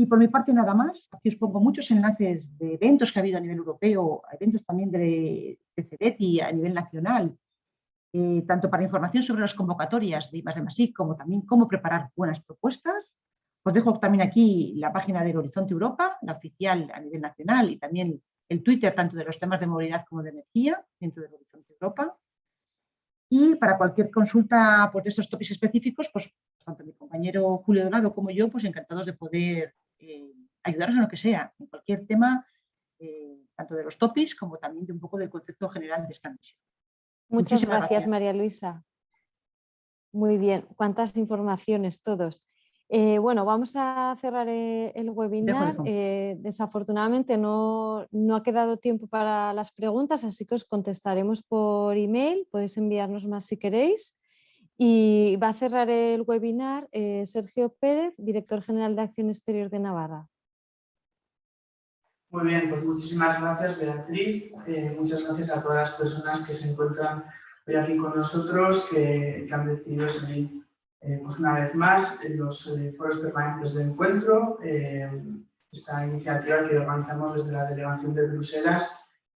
[SPEAKER 8] Y por mi parte nada más, aquí os pongo muchos enlaces de eventos que ha habido a nivel europeo, eventos también de, de y a nivel nacional, eh, tanto para información sobre las convocatorias de I+D+I como también cómo preparar buenas propuestas. Os dejo también aquí la página del Horizonte Europa, la oficial a nivel nacional y también el Twitter tanto de los temas de movilidad como de energía dentro del Horizonte Europa. Y para cualquier consulta pues, de estos tópicos específicos, pues tanto mi compañero Julio Dorado como yo, pues encantados de poder eh, ayudaros en lo que sea, en cualquier tema, eh, tanto de los tópicos como también de un poco del concepto general de esta misión.
[SPEAKER 2] Muchas gracias, María Luisa. Muy bien, cuántas informaciones todos. Eh, bueno, vamos a cerrar eh, el webinar. Eh, desafortunadamente no, ha quedado tiempo para las preguntas, así que os contestaremos por email. Podéis enviarnos más si queréis. Y va a cerrar el webinar Sergio Pérez, Director General de Acción Exterior de Navarra.
[SPEAKER 9] Muy bien, pues muchísimas gracias Beatriz. muchas gracias a todas las personas que se encuentran hoy aquí con nosotros, que, han decidido seguir eh, pues una vez más, en los eh, foros permanentes de encuentro, eh, esta iniciativa que organizamos desde la Delegación de Bruselas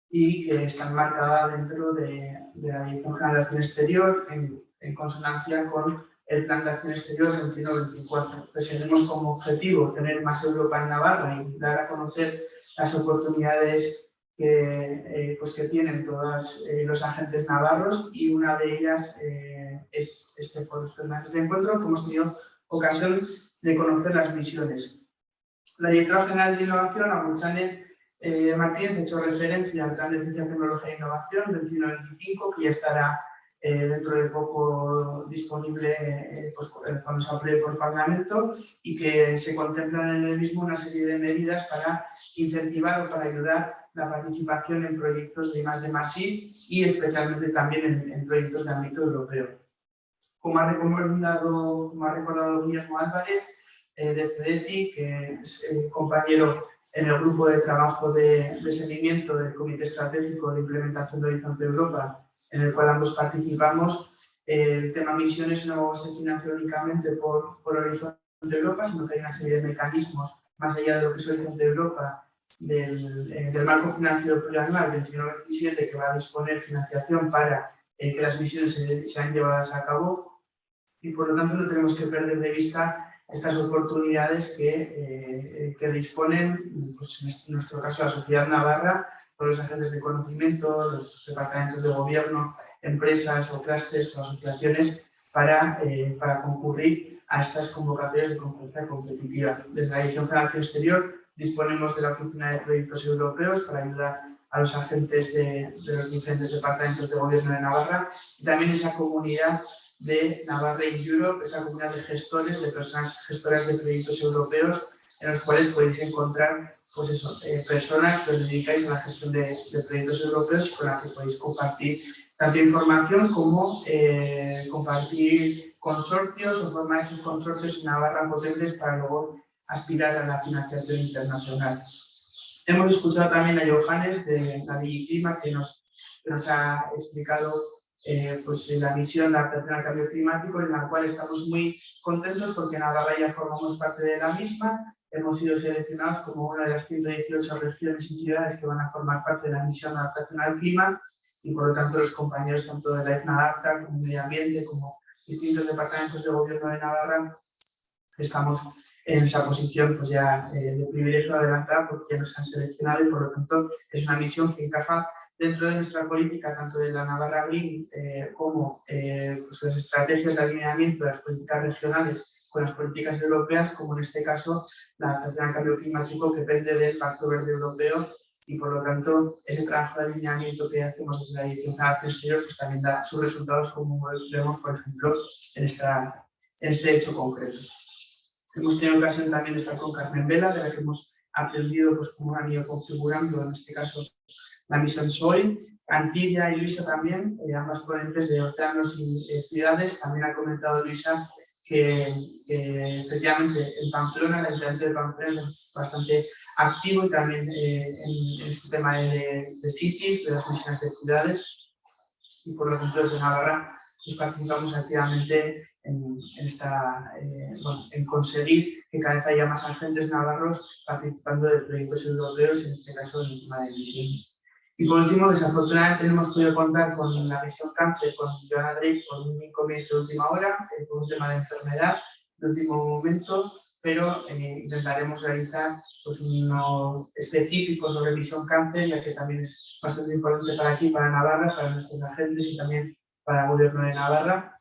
[SPEAKER 9] y que está enmarcada dentro de, la Dirección General de Acción Exterior en, consonancia con el Plan de Acción Exterior 21-24. Tenemos como objetivo tener más Europa en Navarra y dar a conocer las oportunidades que, pues que tienen todos los agentes navarros y una de ellas es este foro permanente de encuentro que hemos tenido ocasión de conocer las misiones. La directora general de Innovación, Aguchane eh, Martínez, ha hecho referencia al Plan de Ciencia, Tecnología e Innovación 21-25, que ya estará eh, dentro de poco disponible eh, pues, cuando se apruebe por Parlamento y que se contemplan en el mismo una serie de medidas para incentivar o para ayudar la participación en proyectos de más de más y especialmente también en, proyectos de ámbito europeo. Como ha recomendado, como ha recordado Guillermo Álvarez, eh, de CEDETI, que es eh, compañero en el grupo de trabajo de, seguimiento del Comité Estratégico de Implementación de Horizonte Europa, en el cual ambos participamos. el tema misiones no se financia únicamente por, por Horizonte Europa, sino que hay una serie de mecanismos, más allá de lo que es Horizonte Europa, del, eh, del marco financiero plurianual 21-27, que va a disponer financiación para que las misiones sean llevadas a cabo y por lo tanto no tenemos que perder de vista estas oportunidades que, eh, que disponen, pues en nuestro caso, la sociedad navarra, todos los agentes de conocimiento, los departamentos de gobierno, empresas o clústeres o asociaciones para, eh, para concurrir a estas convocatorias de concurrencia competitiva. Desde la Dirección General de Exterior disponemos de la Oficina de Proyectos Europeos para ayudar a los agentes de, de los diferentes departamentos de gobierno de Navarra y también esa comunidad de Navarra in Europe, esa comunidad de gestores, de personas gestoras de proyectos europeos, en los cuales podéis encontrar pues eso, eh, personas que os dedicáis a la gestión de, proyectos europeos con las que podéis compartir tanto información como eh, compartir consorcios o formar esos consorcios en Navarra potentes para luego aspirar a la financiación internacional. Hemos escuchado también a Johannes de la Clima que nos, nos ha explicado eh, pues, la misión de adaptación al cambio climático, en la cual estamos muy contentos porque en Navarra ya formamos parte de la misma. Hemos sido seleccionados como una de las 118 regiones y ciudades que van a formar parte de la misión de adaptación al clima y por lo tanto los compañeros tanto de la EFNADAPTA como Medio Ambiente como distintos departamentos de gobierno de Navarra estamos en esa posición pues ya eh, de privilegio adelantar porque ya nos han seleccionado y por lo tanto es una misión que encaja dentro de nuestra política, tanto de la Navarra Green eh, como eh, pues las estrategias de alineamiento de las políticas regionales con las políticas europeas, como en este caso la al cambio climático que depende del Pacto Verde Europeo y por lo tanto ese trabajo de alineamiento que hacemos desde la cada exterior pues también da sus resultados como vemos por ejemplo en, esta, en este hecho concreto. Hemos tenido ocasión también de estar con Carmen Vela, de la que hemos aprendido pues, cómo han ido configurando, en este caso, la misión SOI. Antilla y Luisa también, eh, ambas ponentes de océanos y eh, ciudades. También ha comentado Luisa que, efectivamente en Pamplona, el Ayuntamiento de Pamplona es bastante activo también eh, en, este tema de, de cities, de las misiones de ciudades. Y por lo tanto, desde Navarra pues, participamos activamente en, esta, eh, en conseguir que cada vez haya más agentes navarros participando de proyectos europeos, en este caso en el tema de emisiones. Y por último, desafortunadamente no hemos podido contar con la misión cáncer, con Joana Drake, por un inconveniente de última hora, eh, por un tema de enfermedad de último momento, pero eh, intentaremos realizar pues, uno específico sobre misión cáncer, ya que también es bastante importante para aquí, para Navarra, para nuestros agentes y también para el gobierno de Navarra.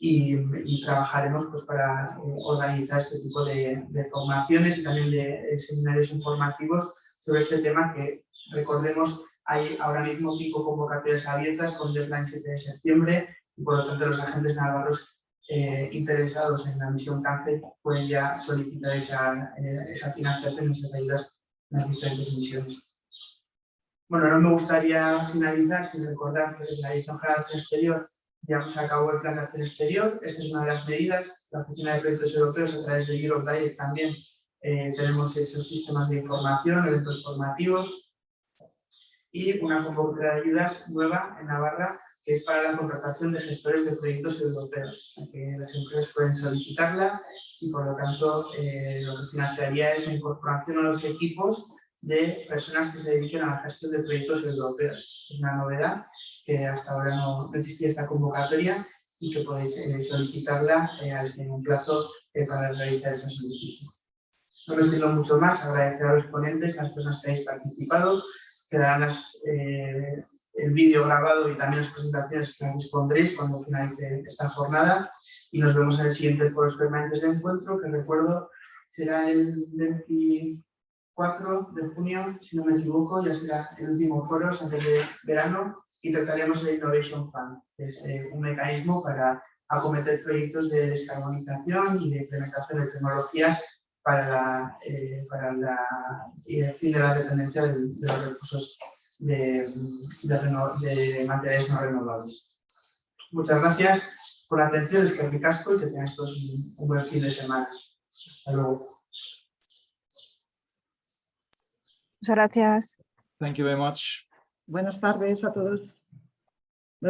[SPEAKER 9] Y, trabajaremos pues, para eh, organizar este tipo de, formaciones y también de, seminarios informativos sobre este tema que, recordemos, hay ahora mismo cinco convocatorias abiertas con deadline 7 de septiembre y por lo tanto los agentes navarros eh, interesados en la misión cáncer pueden ya solicitar esa, eh, esa financiación, esas ayudas en las diferentes misiones. Bueno, no me gustaría finalizar sin recordar que la Dirección General de Exterior llevamos a cabo el Plan de Acción Exterior. Esta es una de las medidas. La Oficina de Proyectos Europeos, a través de Europe Direct, también eh, tenemos esos sistemas de información, eventos formativos y una convocatoria de ayudas nueva en Navarra que es para la contratación de gestores de proyectos europeos, que las empresas pueden solicitarla y por lo tanto eh, lo que financiaría es la incorporación a los equipos de personas que se dediquen a la gestión de proyectos europeos. Es una novedad que hasta ahora no, existía esta convocatoria y que podéis eh, solicitarla eh, en un plazo eh, para realizar esa solicitud. No me extiendo mucho más, agradecer a los ponentes, a las personas que habéis participado, quedarán el vídeo grabado y también las presentaciones las dispondréis cuando finalice esta jornada. Y nos vemos en el siguiente foro permanentes de encuentro, que recuerdo será el 24 de junio, si no me equivoco, ya será el último foro antes de verano y trataremos el Innovation Fund, que es eh, un mecanismo para acometer proyectos de descarbonización y de implementación de tecnologías para, la, eh, para la, el fin de la dependencia de, los recursos de, de, materiales no renovables. Muchas gracias por la atención, es que casco y que tengáis todos un, un buen fin de semana. Hasta luego.
[SPEAKER 7] Muchas gracias.
[SPEAKER 4] Thank you very much.
[SPEAKER 8] Buenas tardes a todos.